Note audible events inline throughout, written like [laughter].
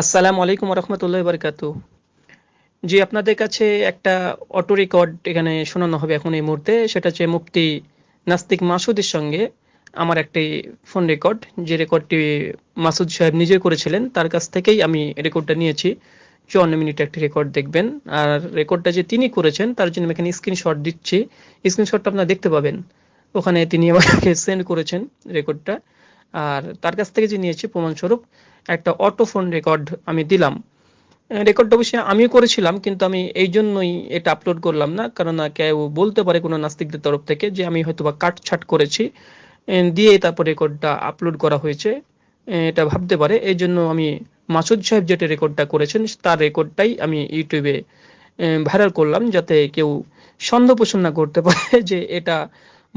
আসসালামু আলাইকুম রহমতুল্লাহ বারকাত জি, আপনাদের কাছে একটা অটো রেকর্ড এখানে শোনানো হবে এখন এই মুহূর্তে। সেটা হচ্ছে মুফতি নাস্তিক মাসুদের সঙ্গে আমার একটি ফোন রেকর্ড। যে রেকর্ডটি মাসুদ সাহেব নিজে করেছিলেন, তার কাছ থেকেই আমি রেকর্ডটা নিয়েছি। চুয়ান্ন মিনিট একটি রেকর্ড দেখবেন। আর রেকর্ডটা যে তিনি করেছেন, তার জন্য এখানে স্ক্রিনশট দিচ্ছি। স্ক্রিনশটটা আপনারা দেখতে পাবেন। ওখানে তিনি আমাকে সেন্ড করেছেন রেকর্ডটা। আর তার কাছ থেকে যে নিয়েছি প্রমাণস্বরূপ, একটা অটো ফোন রেকর্ড আমি দিলাম। রেকর্ডটা অবশ্যই আমিও করেছিলাম, কিন্তু আমি এই জন্যই এটা আপলোড করলাম না কারণ কেউ বলতে পারে কোনো নাস্তিকদের তরফ থেকে যে আমি হয়তো বা কাটছাট করেছি। দিয়ে তারপর রেকর্ডটা আপলোড করা হয়েছে। এটা ভাবতে পারে, এই জন্য আমি মাসুদ সাহেব যেটা রেকর্ডটা করেছেন, তার রেকর্ডটাই আমি ইউটিউবে ভাইরাল করলাম, যাতে কেউ সন্দেহ পোষণ না করতে পারে যে এটা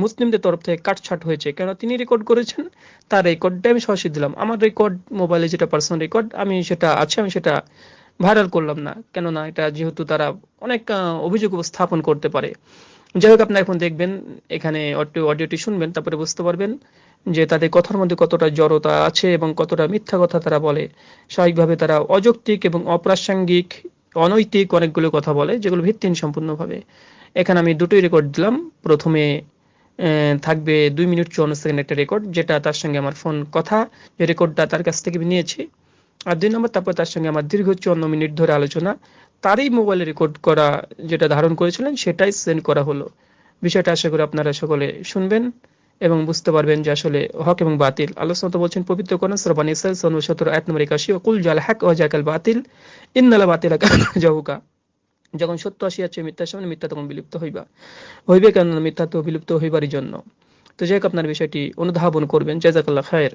মুসলিমদের তরফ থেকে কাটছাট হয়েছে। কেন তিনি রেকর্ড করেছেন, তার রেকর্ডটা আমি সরাসরি দিলাম। আমার রেকর্ড মোবাইলে যেটা পার্সোনাল রেকর্ড আমি সেটা আছে, আমি সেটা ভাইরাল করলাম না। কেননা এটা যেহেতু তারা অনেক অভিযোগ উপস্থাপন করতে পারে। যাই হোক, আপনারা এখন দেখবেন, এখানে অডিও অডিওটি শুনবেন, তারপরে বুঝতে পারবেন যে তাদের কথার মধ্যে কতটা জড়তা আছে এবং কতটা মিথ্যা কথা তারা বলে। স্বাভাবিকভাবে তারা অযৌক্তিক এবং অপ্রাসঙ্গিক, অনৈতিক অনেকগুলো কথা বলে, যেগুলো ভিত্তিহীন সম্পূর্ণভাবে। এখানে আমি দুটোই রেকর্ড দিলাম। প্রথমে থাকবে দুই মিনিট চুয়ান্ন সেকেন্ড একটা রেকর্ড যেটা তার সঙ্গে আমার ফোন কথা। যে রেকর্ডটা তার কাছ থেকে নিয়েছি। আর দুই নম্বর, তারপর তার সঙ্গে আমার দীর্ঘ চুয়ান্ন মিনিট ধরে আলোচনা। তারই মোবাইলে রেকর্ড করা যেটা ধারণ করেছিলেন, সেটাই সেন্ড করা হলো। বিষয়টা আশা করি আপনারা সকলে শুনবেন এবং বুঝতে পারবেন যে আসলে হক এবং বাতিল। ওয়া তাআলা বলছেন, পবিত্র কোরআন সূরা বানী ইসরাঈল 17 আয়াত নম্বর 81 ওয়া কুল জাল হক ওয়া জাকাল বাতিল। ইন্নাল বাতিলা জাহুকা। যখন সত্য আসিয়াছে, মিথ্যার সামনে মিথ্যা তখন বিলুপ্ত হইবা। হইবে কেন মিথ্যা তো বিলুপ্ত হইবারই জন্য। তো যাই আপনার বিষয়টি অনুধাবন করবেন। জাজাকাল্লাহ খায়ের।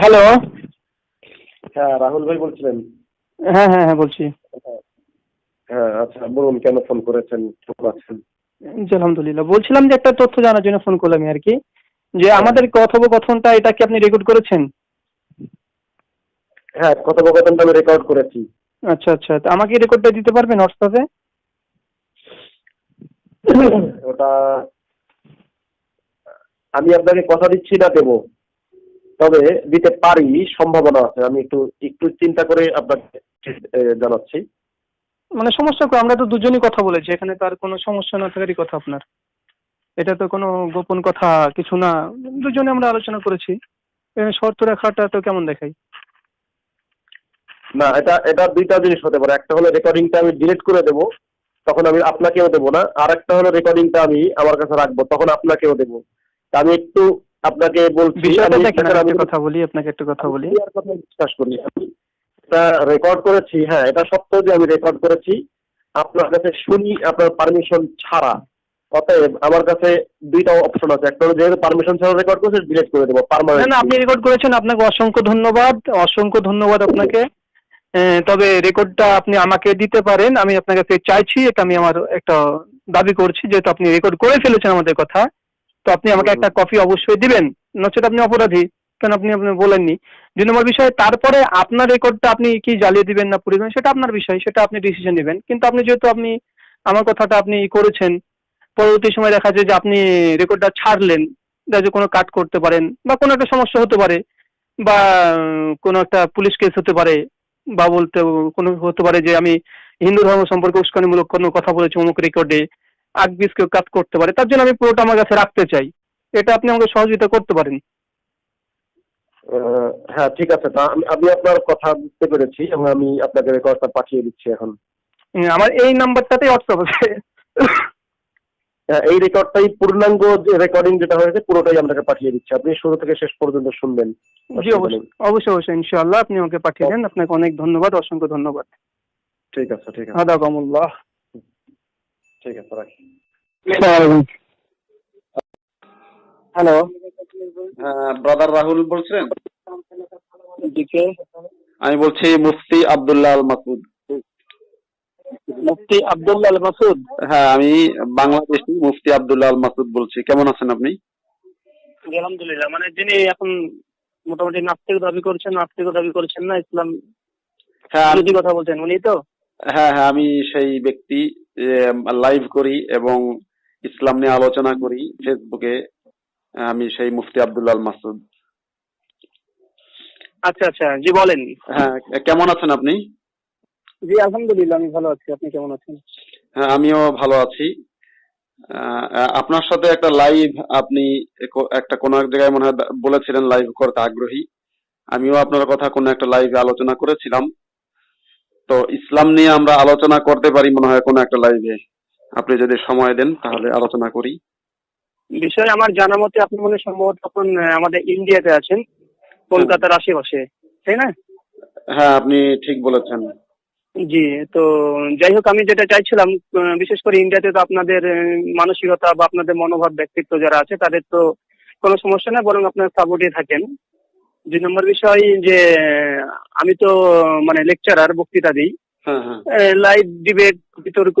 হ্যালো হ্যাঁ রাহুল ভাই বলছিলেন। হ্যাঁ হ্যাঁ হ্যাঁ বলছি। হ্যাঁ আচ্ছা বলুন কেন ফোন করেছেন কেমন আছেন? জি আলহামদুলিল্লাহ। বলছিলাম যে একটা তথ্য জানার জন্য ফোন করলাম আর কি যে আমাদের কথোপকথনটা এটা কি আপনি রেকর্ড করেছেন? হ্যাঁ কথোপকথনটা আমি রেকর্ড করেছি। আচ্ছা আচ্ছা তো আমাকে রেকর্ডটা দিতে পারবেন হোয়াটসঅ্যাপে? ওটা আমি আপনাকে কথা দিচ্ছি না দেবো। তবে দিতে পারি সম্ভাবনা আছে। আমি একটু একটু চিন্তা করে আপনাকে জানাচ্ছি। মানে সমস্যা আমরা তো দুজনই কথা বলেছি এখানে তার কোনো সমস্যা না থাকারই কথা আপনার। এটা তো কোনো গোপন কথা কিছু না। দুজনে আমরা আলোচনা করেছি। এখানে শর্ত রাখাটা তো কেমন দেখাই? না এটা এটা দুইটা জিনিস হতে পারে। একটা হলো রেকর্ডিংটা আমি ডিলিট করে দেবো তখন আমি আপনাকেও দেবো না। আর একটা হলো রেকর্ডিংটা আমি আমার কাছে রাখব তখন আপনাকেও দেবো। তা আমি একটু আপনাকে বলছি বিষয়টা আমি- দেখেন কথা বলি আপনাকে একটা কথা বলি। আর কথা বিশ্বাস করি এটা রেকর্ড করেছি হ্যাঁ এটা সত্য যে আমি রেকর্ড করেছি। আপনার কাছে শুনি আপনার পারমিশন ছাড়া। অতএব আমার কাছে দুইটা অপশন আছে। একটা হলো যেহেতু পারমিশন ছাড়া রেকর্ড করেছে ডিলিট করে দেবো না না আপনি রেকর্ড করেছেন আপনাকে অসংখ্য ধন্যবাদ অসংখ্য ধন্যবাদ আপনাকে। তবে রেকর্ডটা আপনি আমাকে দিতে পারেন আমি আপনার কাছে চাইছি এটা আমি আমার একটা দাবি করছি যেহেতু আপনি রেকর্ড করে ফেলেছেন আমাদের কথা। তো আপনি আমাকে একটা কপি অবশ্যই দিবেন। নচেত আপনি অপরাধী, কেন আপনি আপনি বলেননি? দুই নম্বর বিষয়, তারপরে আপনার রেকর্ডটা আপনি কি জ্বালিয়ে দিবেন না পুড়িয়ে সেটা আপনার বিষয়, সেটা আপনি ডিসিশন নেবেন। কিন্তু আপনি যেহেতু আপনি আমার কথাটা আপনি করেছেন, পরবর্তী সময় দেখা যায় যে আপনি রেকর্ডটা ছাড়লেন যায় কোনো কাট করতে পারেন, বা কোনো একটা সমস্যা হতে পারে, বা কোনো একটা পুলিশ কেস হতে পারে, বা বলতে কোনো হতে পারে যে আমি হিন্দু ধর্ম সম্পর্কে উস্কানিমূলক কোনো কথা বলেছি অমুক রেকর্ডে আগবিস কেউ কাজ করতে পারে তার জন্য আমি পুরোটা আমার কাছে রাখতে চাই। এটা আপনি আমাকে সহযোগিতা করতে পারেন। হ্যাঁ ঠিক আছে। তা আমি আপনার কথা বুঝতে পেরেছি এবং আমি আপনাকে রেকর্ডটা পাঠিয়ে দিচ্ছি এখন। আমার এই নাম্বারটাতেই হোয়াটসঅ্যাপ আছে। হ্যাঁ, এই রেকর্ডটাই পূর্ণাঙ্গ রেকর্ডিং যেটা হয়েছে পুরোটাই আপনাকে পাঠিয়ে দিচ্ছি। আপনি শুরু থেকে শেষ পর্যন্ত শুনবেন। জি অবশ্যই। অবশ্যই অবশ্যই ইনশাআল্লাহ। আপনি আমাকে পাঠিয়ে দেন। আপনাকে অনেক ধন্যবাদ অসংখ্য ধন্যবাদ। ঠিক আছে ঠিক আছে। কামুল্লাহ ঠিক আছে রাখি। হ্যালো ব্রাদার রাহুল বলছেন আমি বলছি মুফতি আব্দুল্লাহ আল মাসুদ। মুফতি আব্দুল্লাহ আল মাসুদ? হ্যাঁ আমি বাংলাদেশি মুফতি আব্দুল্লাহ আল মাসুদ বলছি। কেমন আছেন আপনি? আলহামদুলিল্লাহ। মানে যিনি এখন মোটামুটি নাস্তিক দাবি করছেন নাস্তিক দাবি করছেন না ইসলাম হ্যাঁ বিরোধী কথা বলছেন উনি তো? হ্যাঁ হ্যাঁ আমি সেই ব্যক্তি লাইভ করি এবং ইসলাম নিয়ে আলোচনা করি ফেসবুকে আমি সেই মুফতি আব্দুল্লাহ আল মাসুদ। আচ্ছা আচ্ছা জি বলেন। হ্যাঁ কেমন আছেন আপনি? জি আলহামদুলিল্লাহ আমি ভালো আছি। আপনি কেমন আছেন? হ্যাঁ আমিও ভালো আছি। আপনার সাথে একটা লাইভ আপনি একটা কোনো এক জায়গায় মনে হয় বলেছিলেন লাইভ করতে আগ্রহী। আমিও আপনার কথা কোনো একটা লাইভে আলোচনা করেছিলাম। তো ইসলাম নিয়ে আমরা আলোচনা করতে পারি মনে হয় কোনো একটা লাইভে আপনি যদি সময় দেন তাহলে আলোচনা করি। বিষয় আমার জানা মতে আপনি মনে সম্ভবত আহ, আমাদের ইন্ডিয়াতে আছেন কলকাতার আশেপাশে তাই না? হ্যাঁ আপনি ঠিক বলেছেন। জি তো যাই হোক আমি যেটা চাইছিলাম বিশেষ করে ইন্ডিয়াতে তো আপনাদের মানসিকতা বা আপনাদের মনোভাব ব্যক্তিত্ব যারা আছে তাদের তো কোনো সমস্যা নেই বরং আপনার সাপোর্টে থাকেন। দুই নম্বর বিষয় যে আমি তো মানে লেকচারার বক্তৃতা দিই। হ্যাঁ হ্যাঁ। লাইভ ডিবেট বিতর্ক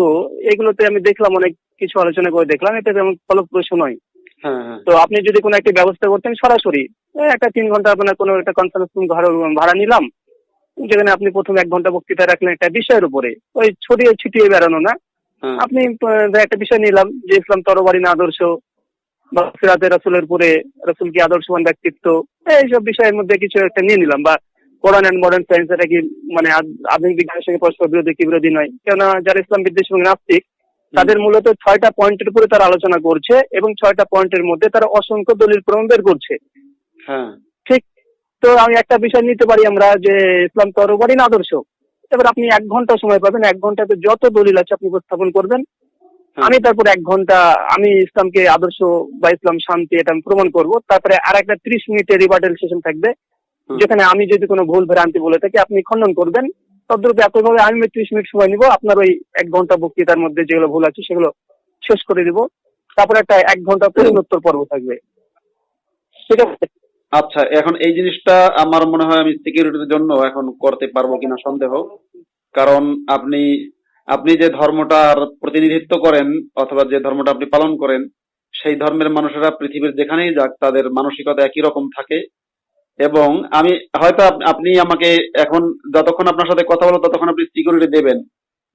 এগুলোতে আমি দেখলাম অনেক কিছু আলোচনা করে দেখলাম এটা তেমন ফলপ্রসূ নয়। হ্যাঁ হ্যাঁ। তো আপনি যদি কোনো একটা ব্যবস্থা করতেন সরাসরি একটা তিন ঘণ্টা আপনার কোনো একটা কনফারেন্স রুম ভাড়া নিলাম যেখানে আপনি প্রথম এক ঘণ্টা বক্তৃতা রাখলেন একটা বিষয়ের উপরে। ওই ছড়িয়ে ছিটিয়ে বেড়ানো না। হ্যাঁ। আপনি একটা বিষয় নিলাম যে ইসলাম তরবারি না আদর্শ বা সিরাতে রাসুলের রাসুল কি আদর্শবান ব্যক্তিত্ব? এইসব বিষয়ের মধ্যে কিছু একটা নিয়ে নিলাম। বা কোরআন অ্যান্ড মডার্ন সায়েন্স এটা কি মানে আধুনিক বিজ্ঞানের সঙ্গে পরস্পর বিরোধী কি বিরোধী নয়? কেননা যারা ইসলাম বিদ্বেষ এবং নাস্তিক তাদের মূলত ছয়টা পয়েন্টের উপরে তারা আলোচনা করছে এবং ছয়টা পয়েন্টের মধ্যে তারা অসংখ্য দলিল প্রমাণ বের করছে। হ্যাঁ। ঠিক। তো আমি একটা বিষয় নিতে পারি আমরা যে ইসলাম তরবারি না আদর্শ। এবার আপনি এক ঘণ্টা সময় পাবেন এক ঘন্টাতে যত দলিল আছে আপনি উপস্থাপন করবেন। আমি তারপর এক ঘণ্টা আমি ইসলামকে আদর্শ বা ইসলাম শান্তি এটা আমি প্রমাণ করব। তারপরে আর একটা ত্রিশ মিনিটের রিভার্টাল সেশন থাকবে যেখানে আমি যদি কোনো ভুল ভ্রান্তি বলে থাকি আপনি খণ্ডন করবেন। তদ্রূপ একইভাবে আমি ত্রিশ মিনিট সময় নিব আপনার ওই এক ঘণ্টা বক্তৃতার মধ্যে যেগুলো ভুল আছে সেগুলো শেষ করে দিব। তারপরে একটা এক ঘণ্টা প্রশ্নোত্তর পর্ব থাকবে। ঠিক আছে? আচ্ছা এখন এই জিনিসটা আমার মনে হয় আমি সিকিউরিটির জন্য এখন করতে পারব কিনা সন্দেহ। কারণ আপনি আপনি যে ধর্মটার প্রতিনিধিত্ব করেন অথবা যে ধর্মটা আপনি পালন করেন, সেই ধর্মের মানুষেরা পৃথিবীর যেখানেই যাক, তাদের মানসিকতা একই রকম থাকে। এবং আমি, হয়তো আপনি আমাকে এখন যতক্ষণ আপনার সাথে কথা বলো ততক্ষণ আপনি সিকিউরিটি দেবেন।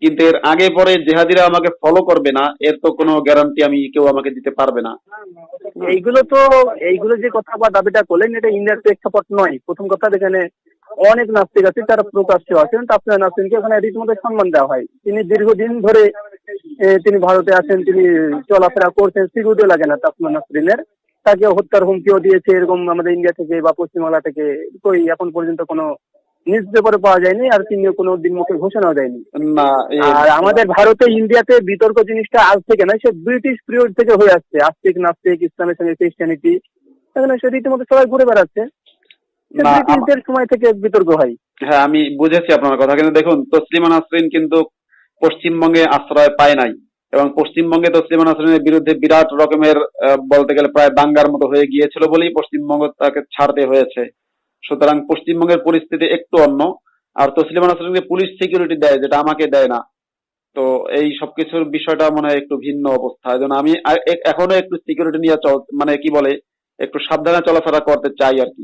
কিন্তু এর আগে পরে জেহাদিরা আমাকে ফলো করবে না, এর তো কোনো গ্যারান্টি আমি কেউ আমাকে দিতে পারবে না। এইগুলো তো, এইগুলো যে কথা বা দাবিটা করলেন, এটা ইন্ডিয়ার প্রেক্ষাপট নয়। প্রথম কথা এখানে অনেক নাস্তিক আছে তারা প্রকাশ্যে আছেন। তাপসিয়া নাসরিনকে ওখানে রীতিমতো সম্মান দেওয়া হয়। তিনি দীর্ঘদিন ধরে তিনি ভারতে আছেন তিনি চলাফেরা করছেন সিকিউরিটি লাগে না তাপসিয়া নাসরিনের। তাকে হত্যার হুমকিও দিয়েছে এরকম আমাদের ইন্ডিয়া থেকে বা পশ্চিমবাংলা থেকে কই এখন পর্যন্ত কোনো নিউজ পেপারে পাওয়া যায়নি আর তিনিও কোনো দিন মুখে ঘোষণাও দেয়নি। আর আমাদের ভারতে ইন্ডিয়াতে বিতর্ক জিনিসটা আজ থেকে নয় সে ব্রিটিশ পিরিয়ড থেকে হয়ে আসছে। আস্তিক নাস্তিক ইসলামের সঙ্গে খ্রিস্টানিটি এখানে সে রীতিমতো সবাই ঘুরে বেড়াচ্ছে। না, ব্রিটিশদের সময় থেকে বিতর্ক হয়। হ্যাঁ আমি বুঝেছি আপনার কথা। কিন্তু দেখুন তসলিমা নাসরিন কিন্তু পশ্চিমবঙ্গে আশ্রয় পায় নাই। এবং পশ্চিমবঙ্গে তসলিমা নাসরিনের বিরুদ্ধে বিরাট রকমের বলতে গেলে প্রায় দাঙ্গার মতো হয়ে গিয়েছিল বলেই পশ্চিমবঙ্গ তাকে ছাড়তে হয়েছে। সুতরাং পশ্চিমবঙ্গের পরিস্থিতি একটু অন্য। আর তসলিমা নাসরিনকে পুলিশ সিকিউরিটি দেয় যেটা আমাকে দেয় না। তো এই সবকিছুর বিষয়টা মনে হয় একটু ভিন্ন অবস্থা। জন্য আমি এখনও একটু সিকিউরিটি নিয়ে চল মানে কি বলে একটু সাবধানে চলাফেরা করতে চাই আর কি।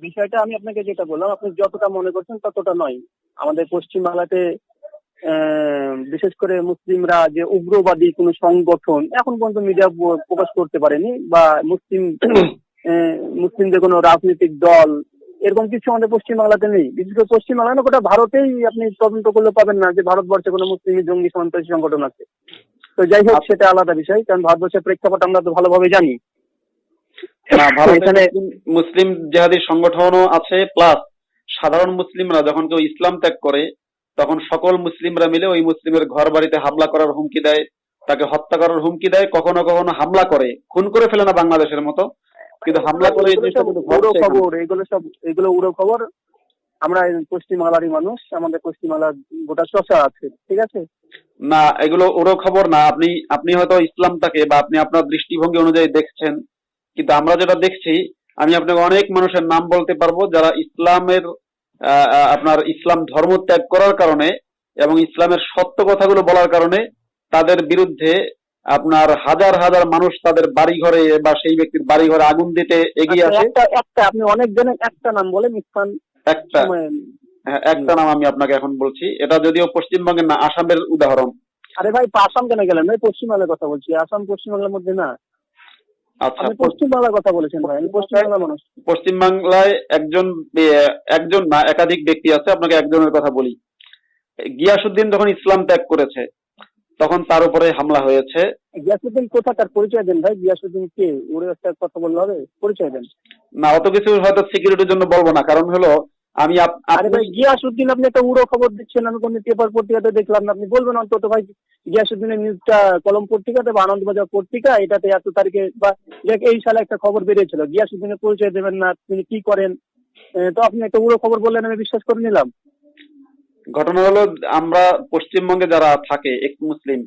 বিষয়টা আমি আপনাকে যেটা বললাম আপনি যতটা মনে করছেন ততটা নয়। আমাদের পশ্চিমবাংলাতে আহ, বিশেষ করে মুসলিমরা যে উগ্রবাদী কোনো সংগঠন এখন পর্যন্ত মিডিয়া প্রকাশ করতে পারেনি বা মুসলিম [clears throat] মুসলিমদের কোনো রাজনৈতিক দল এরকম কিছু আমাদের পশ্চিমবাংলাতে নেই। বিশেষ করে পশ্চিমবাংলা না গোটা ভারতেই আপনি তদন্ত করলে পাবেন না যে ভারতবর্ষে কোনো মুসলিম জঙ্গি সন্ত্রাসী সংগঠন আছে। তো যাই হোক সেটা আলাদা বিষয় কারণ ভারতবর্ষের প্রেক্ষাপট আমরা তো ভালোভাবে জানি। না ভারতে মুসলিম- জেহাদি সংগঠনও আছে প্লাস সাধারণ মুসলিমরা যখন কেউ ইসলাম ত্যাগ করে তখন সকল মুসলিমরা মিলে ওই মুসলিমের ঘর বাড়িতে হামলা করার হুমকি দেয় তাকে হত্যা করার হুমকি দেয় কখনো কখনো হামলা করে খুন করে ফেলে না বাংলাদেশের মতো। কিন্তু হামলা করে এগুলো সব উড়ো খবর এগুলো সব এগুলো উড়ো খবর। আমরা পশ্চিমবাংলারই মানুষ আমাদের পশ্চিমবাংলার গোটা চর্চা আছে ঠিক আছে? না এগুলো ওরও খবর না। আপনি আপনি হয়তো ইসলামটাকে বা আপনি আপনার দৃষ্টিভঙ্গি অনুযায়ী দেখছেন কিন্তু আমরা যেটা দেখছি আমি আপনাকে অনেক মানুষের নাম বলতে পারব যারা ইসলামের আপনার ইসলাম ধর্ম ত্যাগ করার কারণে এবং ইসলামের সত্য কথাগুলো বলার কারণে তাদের বিরুদ্ধে আপনার হাজার হাজার মানুষ তাদের বাড়ি ঘরে বা সেই ব্যক্তির বাড়ি ঘরে আগুন দিতে এগিয়ে আচ্ছা, আসে। একটা আপনি অনেক জনের একটা নাম বলেন ইরফান একটা হ্যাঁ, একটা নাম আমি আপনাকে এখন বলছি। এটা যদিও পশ্চিমবঙ্গের না আসামের উদাহরণ। আরে ভাই আসাম কেন গেলেন? ভাই পশ্চিমবাংলার কথা বলছি। আসাম পশ্চিমবাংলার মধ্যে না আচ্ছা আপনি পশ্চিমবাংলার কথা বলেছেন ভাই আমি পশ্চিমবাংলার মানুষ। পশ্চিমবাংলায় একজন একজন না একাধিক ব্যক্তি আছে আপনাকে একজনের কথা বলি। গিয়াসুদ্দিন যখন ইসলাম ত্যাগ করেছে তখন তার উপরে হামলা হয়েছে। গিয়াসুদ্দিন কোথাকার পরিচয় দেন ভাই গিয়াসুদ্দিন কে? ওরে একটা কথা বললে হবে পরিচয় দেন। না অত কিছু হয়তো সিকিউরিটির জন্য বলব না কারণ হলো আমি আরে ভাই আপনি গিয়াসুদ্দিন আপনি একটা উড়ো খবর দিচ্ছেন আমি কোনো পেপার পত্রিকাতে দেখলাম না। আপনি বলবেন অন্তত ভাই গিয়াসুদ্দিনের নিউজটা কলম পত্রিকাতে বা আনন্দবাজার পত্রিকা এটাতে এত তারিখে বা এই সালে একটা খবর বেরিয়েছিল। গিয়াসুদ্দিনের পরিচয় দেবেন না তিনি কি করেন? তো আপনি একটা উড়ো খবর বললেন আমি বিশ্বাস করে নিলাম। ঘটনা হলো আমরা পশ্চিমবঙ্গে যারা থাকে এক মুসলিম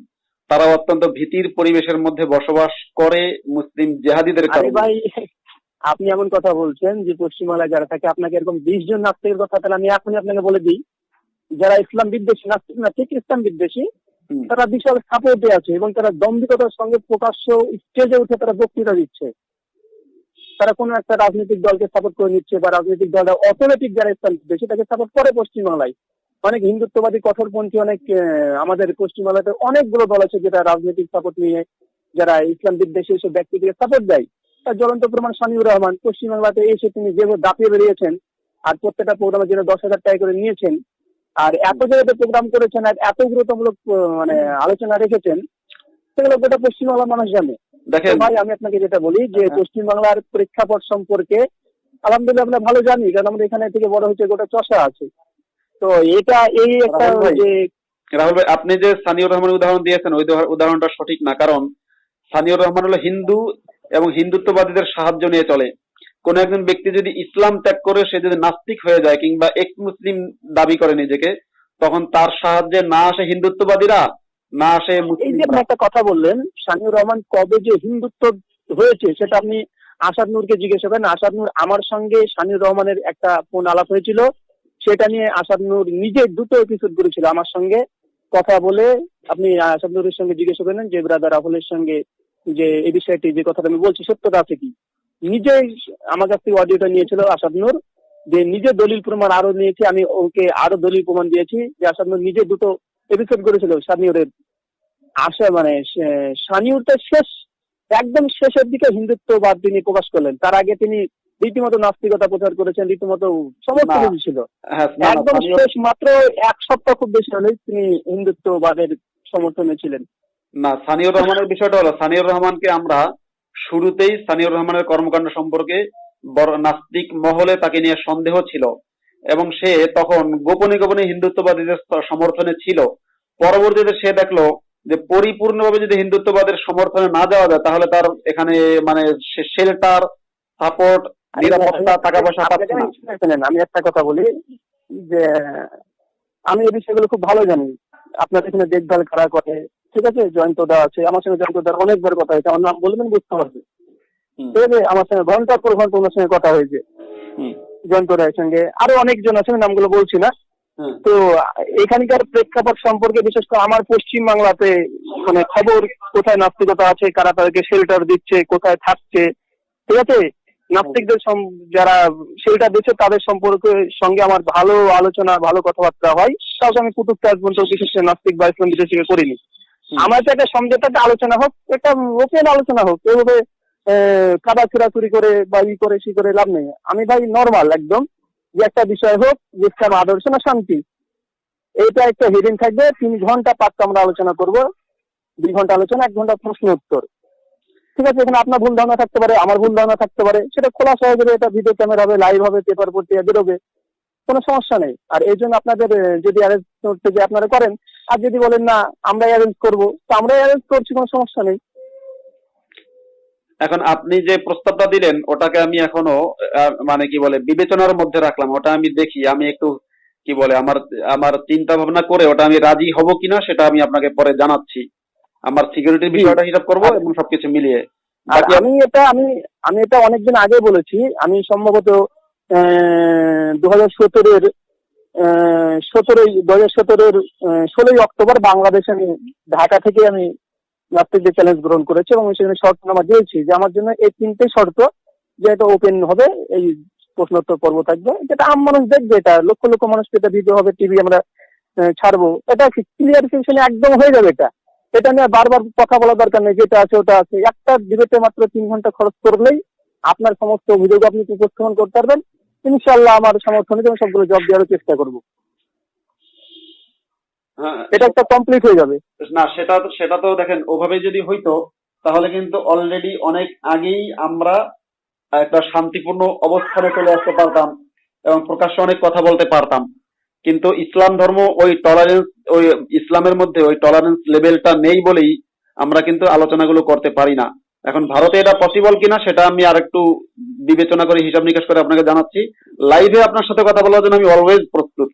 তারা অত্যন্ত ভীতির পরিবেশের মধ্যে বসবাস করে মুসলিম জেহাদিদের কারণে। ভাই আপনি এমন কথা বলছেন যে পশ্চিমবাংলায় যারা থাকে আপনাকে এরকম বিশ জন নাস্তিকের কথা তাহলে আমি এখনই আপনাকে বলে দিই। যারা ইসলাম বিদ্বেষী নাস্তিক না ঠিক ইসলাম বিদ্বেষী। তারা বিশাল সাপোর্টে আছে এবং তারা দম্ভিকতার সঙ্গে প্রকাশ্য স্টেজে উঠে তারা বক্তৃতা দিচ্ছে। তারা কোনো একটা রাজনৈতিক দলকে সাপোর্ট করে নিচ্ছে বা রাজনৈতিক দলটা অটোমেটিক যারা ইসলাম বিদ্বেষী তাকে সাপোর্ট করে পশ্চিমবাংলায়। অনেক হিন্দুত্ববাদী কঠোরপন্থী অনেক আমাদের পশ্চিমবাংলাতে অনেকগুলো দল আছে যেটা রাজনৈতিক সাপোর্ট নিয়ে যারা ইসলাম বিদ্বেষী এসব ব্যক্তিকে সাপোর্ট দেয়। তার জ্বলন্ত প্রমাণ শামিউর রহমান। পশ্চিমবাংলাতে এসে তিনি যেভাবে দাপিয়ে বেরিয়েছেন আর প্রত্যেকটা প্রোগ্রামের জন্য দশ হাজার টাকা করে নিয়েছেন আর এত জায়গাতে প্রোগ্রাম করেছেন আর এত গুরুত্বমূলক মানে আলোচনা রেখেছেন সেগুলো গোটা পশ্চিমবাংলার মানুষ জানে। দেখেন ভাই আমি আপনাকে যেটা বলি যে হ্যাঁ। পশ্চিমবাংলার প্রেক্ষাপট সম্পর্কে আলহামদুলিল্লাহ আমরা ভালো জানি কারণ আমাদের এখানে থেকে বড় হচ্ছে গোটা চষা আছে। তো এটা এই একটা যে রাহুল ভাই আপনি যে সানিউর রহমানের উদাহরণ দিয়েছেন ওই উদাহরণটা সঠিক না কারণ সানিউর রহমান হলো হিন্দু এবং হিন্দুত্ববাদীদের সাহায্য নিয়ে চলে। কোন একজন ব্যক্তি যদি ইসলাম ত্যাগ করে সে যদি নাস্তিক হয়ে যায় কিংবা এক মুসলিম দাবি করে নিজেকে তখন তার সাহায্যে না আসে হিন্দুত্ববাদীরা না আসে এই যে একটা কথা বললেন শামিউর রহমান কবে যে হিন্দুত্ব হয়েছে সেটা আপনি আসাদ নূরকে জিজ্ঞেস করেন আসাদ নূর আমার সঙ্গে শামিউর রহমানের একটা ফোন আলাপ হয়েছিল। সেটা নিয়ে আসাদ নূর নিজে দুটো এপিসোড করেছিল আমার সঙ্গে। কথা বলে আপনি আসাদ নূরের সঙ্গে জিজ্ঞেস করেন যে ব্রাদার রাহুলের সঙ্গে যে এই বিষয়টি যে কথাটা আমি বলছি সত্যতা আছে কি? নিজেই আমার কাছ থেকে অডিওটা নিয়েছিল আসাদ নূর যে নিজে দলিল প্রমাণ আরও নিয়েছি আমি ওকে আরও দলিল প্রমাণ দিয়েছি যে আসাদ নূর নিজে দুটো এপিসোড করেছিল শামিউরের আসে মানে সে- শানিউরটা শেষ একদম শেষের দিকে হিন্দুত্ববাদ তিনি প্রকাশ করলেন। তার আগে তিনি রীতিমতো নাস্তিকতা প্রচার করেছেন রীতিমতো সমস্ত না। কিছু ছিল। হ্যাঁ একদম শেষ মাত্র এক সপ্তাহ খুব বেশি হলেই তিনি হিন্দুত্ববাদের সমর্থনে ছিলেন। না সানিউর রহমানের বিষয়টা হলো সানিউর রহমানকে আমরা শুরুতেই সানিউর রহমানের কর্মকাণ্ড সম্পর্কে বড় নাস্তিক মহলে তাকে নিয়ে সন্দেহ ছিল এবং সে তখন গোপনে গোপনে হিন্দুত্ববাদীদের সমর্থনে ছিল। পরবর্তীতে সে দেখল যে পরিপূর্ণভাবে যদি হিন্দুত্ববাদের সমর্থনে না যাওয়া যায় তাহলে তার এখানে মানে শেল্টার সাপোর্ট নিরাপত্তা টাকা পয়সা পাচ্ছে না। আমি- একটা কথা বলি যে আমি এই বিষয়গুলো খুব ভালো জানি। আপনার এখানে দেখভাল করা করে ঠিক আছে জয়ন্ত দা আছে আমার সঙ্গে জয়ন্ত দার অনেকবার কথা হয়েছে আমার নাম বলবেন বুঝতে পারবে ঠিক আছে আমার সঙ্গে ঘণ্টার পর ঘণ্টা ওনার সঙ্গে কথা হয়েছে। জয়ন্ত রায়ের সঙ্গে। আরও অনেকজন আছে আমি নামগুলো বলছি না। তো এখানকার প্রেক্ষাপট সম্পর্কে বিশেষ করে আমার পশ্চিম বাংলাতে মানে খবর কোথায় নাস্তিকতা আছে কারা তাদেরকে শেল্টার দিচ্ছে কোথায় থাকছে ঠিক আছে? নাস্তিকদের যারা শেল্টার দিচ্ছে তাদের সম্পর্কে সঙ্গে আমার ভালো আলোচনা ভালো কথাবার্তা হয়। কাউকে আমি কুটুকতে আজ পর্যন্ত বিশেষ করে নাস্তিক বা ইসলাম বিদেশিকে করিনি। আমার তো একটা সমঝোতাতে আলোচনা হোক একটা ওপেন আলোচনা হোক। এভাবে কাদা চুরি করে বা ই করে, সি করে লাভ নেই। আমি ভাই নর্মাল একদম। যে একটা বিষয় হোক ইসলাম আদর্শ না শান্তি, এইটা একটা হেডিং থাকবে। তিন ঘণ্টা পাঁচটা আমরা আলোচনা করব। দুই ঘণ্টা আলোচনা, এক ঘণ্টা প্রশ্ন উত্তর। ঠিক আছে, এখানে আপনার ভুল ধারণা থাকতে পারে, আমার ভুল ধারণা থাকতে পারে। সেটা খোলাসা হয়ে এটা ভিডিও ক্যামেরা হবে লাইভ হবে পেপার পত্রিকা বেরোবে। কোনো সমস্যা নেই। আর এই জন্য আপনাদের যদি অ্যারেঞ্জ করতে আপনারা করেন আর যদি বলেন না আমরা অ্যারেঞ্জ করব তো আমরা অ্যারেঞ্জ করছি কোনো সমস্যা নেই। এখন আপনি যে প্রস্তাবটা দিলেন ওটাকে আমি এখনও মানে কি বলে বিবেচনার মধ্যে রাখলাম। ওটা আমি দেখি আমি একটু কি বলে আমার আমার চিন্তা ভাবনা করে ওটা আমি রাজি হব কিনা সেটা আমি আপনাকে পরে জানাচ্ছি। আমার সিকিউরিটির বিষয়টা হিসাব করব এবং সবকিছু মিলিয়ে। আর আমি এটা আমি আমি এটা অনেকদিন আগে বলেছি। আমি সম্ভবত দু হাজার সতেরোর সতেরোই, দু হাজার সতেরোর ষোলোই অক্টোবর বাংলাদেশে আমি ঢাকা থেকে আমি নাস্তিকদের চ্যালেঞ্জ গ্রহণ করেছি এবং সেখানে শর্তনামা দিয়েছি যে আমার জন্য এই তিনটে শর্ত যে এটা ওপেন হবে, এই প্রশ্নোত্তর পর্ব থাকবে। যেটা আম মানুষ দেখবে এটা, লক্ষ লক্ষ মানুষ এটা ভিডিও হবে টিভি আমরা ছাড়বো। এটা ক্লিয়ারিফিকেশন একদম হয়ে যাবে এটা? এটা নিয়ে বারবার কথা বলা দরকার নেই, যেটা আছে ওটা আছে। একটা ডিবেটে মাত্র তিন ঘণ্টা খরচ করলেই আপনার সমস্ত অভিযোগ আপনি উপস্থাপন করতে পারবেন। ইনশাল্লাহ আমার সমর্থনে আমি সবগুলো জব দেওয়ার চেষ্টা করব। হ্যাঁ। এটা একটা কমপ্লিট হয়ে যাবে। না সেটা সেটা তো দেখেন ওভাবে যদি হইতো তাহলে কিন্তু অলরেডি অনেক আগেই আমরা একটা শান্তিপূর্ণ অবস্থানে চলে আসতে পারতাম এবং প্রকাশ্যে অনেক কথা বলতে পারতাম। কিন্তু ইসলাম ধর্ম ওই টলারেন্স ওই ইসলামের মধ্যে ওই টলারেন্স লেভেলটা নেই বলেই আমরা কিন্তু আলোচনাগুলো করতে পারি না। এখন ভারতে এটা পসিবল কিনা সেটা আমি আর একটু বিবেচনা করে হিসাব নিকাশ করে আপনাকে জানাচ্ছি। লাইভে আপনার সাথে কথা বলার জন্য আমি অলওয়েজ প্রস্তুত।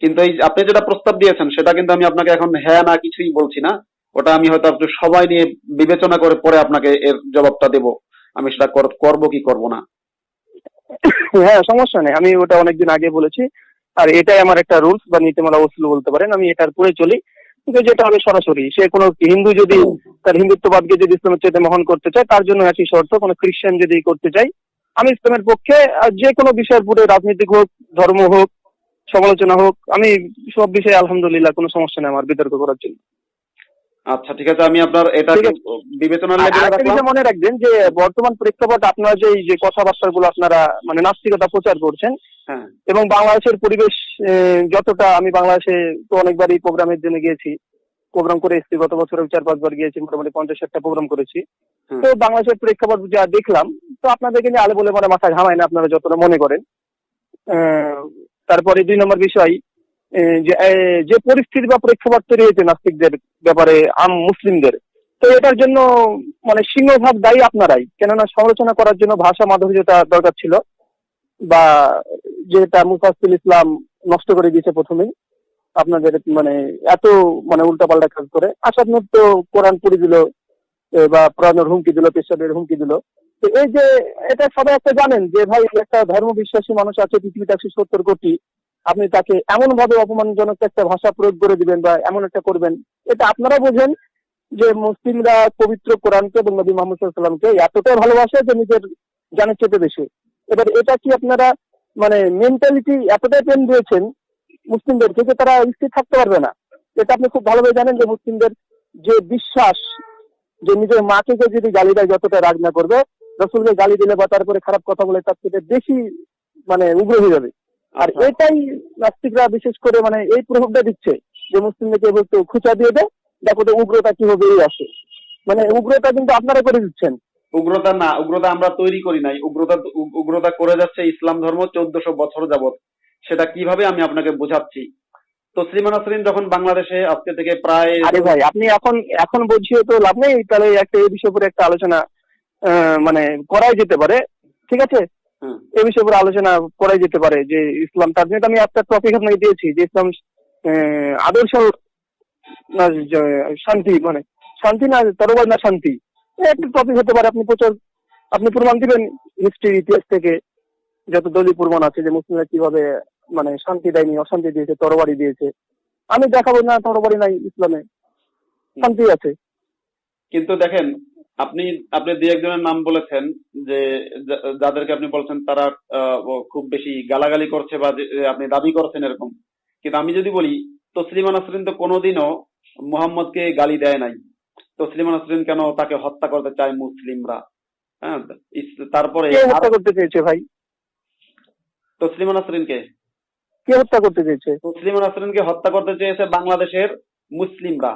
কিন্তু এই আপনি যেটা প্রস্তাব দিয়েছেন, সেটা কিন্তু আমি আপনাকে এখন হ্যাঁ না কিছুই বলছি না। ওটা আমি হয়তো একটু সময় নিয়ে বিবেচনা করে পরে আপনাকে এর জবাবটা দেব। আমি সেটা কর- করব কি করব না। হ্যাঁ সমস্যা নেই। আমি ওটা অনেকদিন আগে বলেছি। আর এটাই আমার একটা রুলস বা নীতিমালা উসুল বলতে পারেন। আমি এটার পরে চলি। কিন্তু যেটা হবে সরাসরি সে কোন হিন্দু যদি তার হিন্দুত্ববাদকে যদি ইসলামের চেয়ে মহান করতে চায় তার জন্য একই শর্ত কোনো খ্রিস্টান যদি করতে চাই আমি ইসলামের পক্ষে যে কোনো বিষয়ের পুরো রাজনৈতিক হোক ধর্ম হোক সমালোচনা হোক আমি সব বিষয়ে আলহামদুলিল্লাহ কোনো সমস্যা নেই আমার বিতর্ক করার জন্য। আচ্ছা ঠিক আছে আমি আপনার এটা। বিবেচনার লেভেলে মনে রাখবেন যে বর্তমান প্রেক্ষাপট আপনারা যে এই যে কথাবার্তাগুলো আপনারা মানে নাস্তিকতা প্রচার করছেন হ্যাঁ। এবং বাংলাদেশের পরিবেশ যতটা আমি বাংলাদেশে তো অনেকবারই প্রোগ্রামের জন্য গিয়েছি প্রোগ্রাম করে এসেছি গত বছর চার পাঁচবার গিয়েছি মোটামুটি পঞ্চাশ ষাটটা প্রোগ্রাম করেছি। তো বাংলাদেশের প্রেক্ষাপট যা দেখলাম তো আপনাদেরকে নিয়ে আলে বলে মানে মাথা ঘামায় না আপনারা যতটা মনে করেন। আহ, তারপরে দুই নম্বর বিষয় যে পরিস্থিতি বা প্রেক্ষাপট তৈরি হয়েছে নাস্তিকদের ব্যাপারে, আম মুসলিমদের, তো এটার জন্য মানে সিংহভাগ দায়ী আপনারাই। কেননা সমালোচনা করার জন্য ভাষা মাধুর্যতা দরকার ছিল বা যেটা মুফাসিল ইসলাম নষ্ট করে দিয়েছে প্রথমেই। আপনাদের মানে এত মানে উল্টাপাল্টা কাজ করে। আসাদ নূর কোরআন পুরি দিল বা পুরানোর হুমকি দিল, পেশাবের হুমকি দিল। তো এই যে, এটা সবাই একটা জানেন যে, ভাই, একটা ধর্ম বিশ্বাসী মানুষ আছে, পৃথিবীতে একশো সত্তর কোটি আপনি তাকে এমন ভাবে অপমানজনক একটা ভাষা প্রয়োগ করে দিবেন বা এমন একটা করবেন, এটা আপনারা বোঝেন যে মুসলিমরা পবিত্র কোরআনকে এবং নবী মোহাম্মদ সাল্লামকে এতটাই ভালোবাসে যে নিজের জানের চেতে বেশি। এবার এটা কি আপনারা মানে মেন্টালিটি এতটাই পেন দিয়েছেন মুসলিমদেরকে যে তারা স্থির থাকতে পারবে না? এটা আপনি খুব ভালোভাবে জানেন যে মুসলিমদের যে বিশ্বাস, যে নিজের মাকে যদি গালি দেয় যতটা রাগ না করবে, রসুলকে গালি দিলে বা তারপরে খারাপ কথা বলে তার থেকে বেশি মানে উগ্র হয়ে যাবে। আর আচ্ছা। এটাই নাস্তিকরা বিশেষ করে মানে এই প্রভাবটা দিচ্ছে যে মুসলিমদেরকে একটু খুচা দিয়ে দেয় দেখো তো উগ্রতা কীভাবে এই আসে। মানে উগ্রতা কিন্তু আপনারা করে দিচ্ছেন। উগ্রতা না উগ্রতা আমরা তৈরি করি নাই। উগ্রতা উগ্রতা করে যাচ্ছে ইসলাম ধর্ম চোদ্দশো বছর যাবত সেটা কীভাবে আমি আপনাকে বোঝাচ্ছি? তসলিমা নাসরিন যখন বাংলাদেশে আজকে থেকে প্রায় আরে ভাই আপনি এখন এখন বুঝিয়ে তো লাভ নেই তাহলে একটা এই বিষয় উপরে একটা আলোচনা আহ, মানে করাই যেতে পারে। ঠিক আছে? হুম, এই বিষয়ের উপরে আলোচনা করাই যেতে পারে যে ইসলাম তার জন্য আমি একটা টপিক আপনাকে দিয়েছি যে ইসলাম আদর্শ শান্তি মানে শান্তি না তরবার না শান্তি। একটা টপিক হতে পারে আপনি প্রচার আপনি প্রমাণ দিবেন হিস্ট্রি ইতিহাস থেকে যত দলীয় প্রমাণ আছে যে মুসলিমরা কীভাবে মানে শান্তি দেয়নি অশান্তি দিয়েছে তরবারি দিয়েছে। আমি দেখাবো না তরবারি নাই ইসলামে। শান্তি আছে। কিন্তু দেখেন আপনি আপনি দুই একজনের নাম বলেছেন যে যাদেরকে আপনি বলছেন তারা খুব বেশি গালাগালি করছে বা আপনি দাবি করছেন এরকম। কিন্তু আমি যদি বলি তসলিমা নাসরিন তো কোনোদিনও মোহাম্মদকে গালি দেয় নাই। তসলিমা নাসরিন কেন তাকে হত্যা করতে চায় মুসলিমরা? হ্যাঁ তারপরে হত্যা করতে চেয়েছে ভাই? তসলিমা নাসরিনকে? কে হত্যা করতে চেয়েছে? তসলিমা নাসরিনকে হত্যা করতে চেয়েছে বাংলাদেশের মুসলিমরা।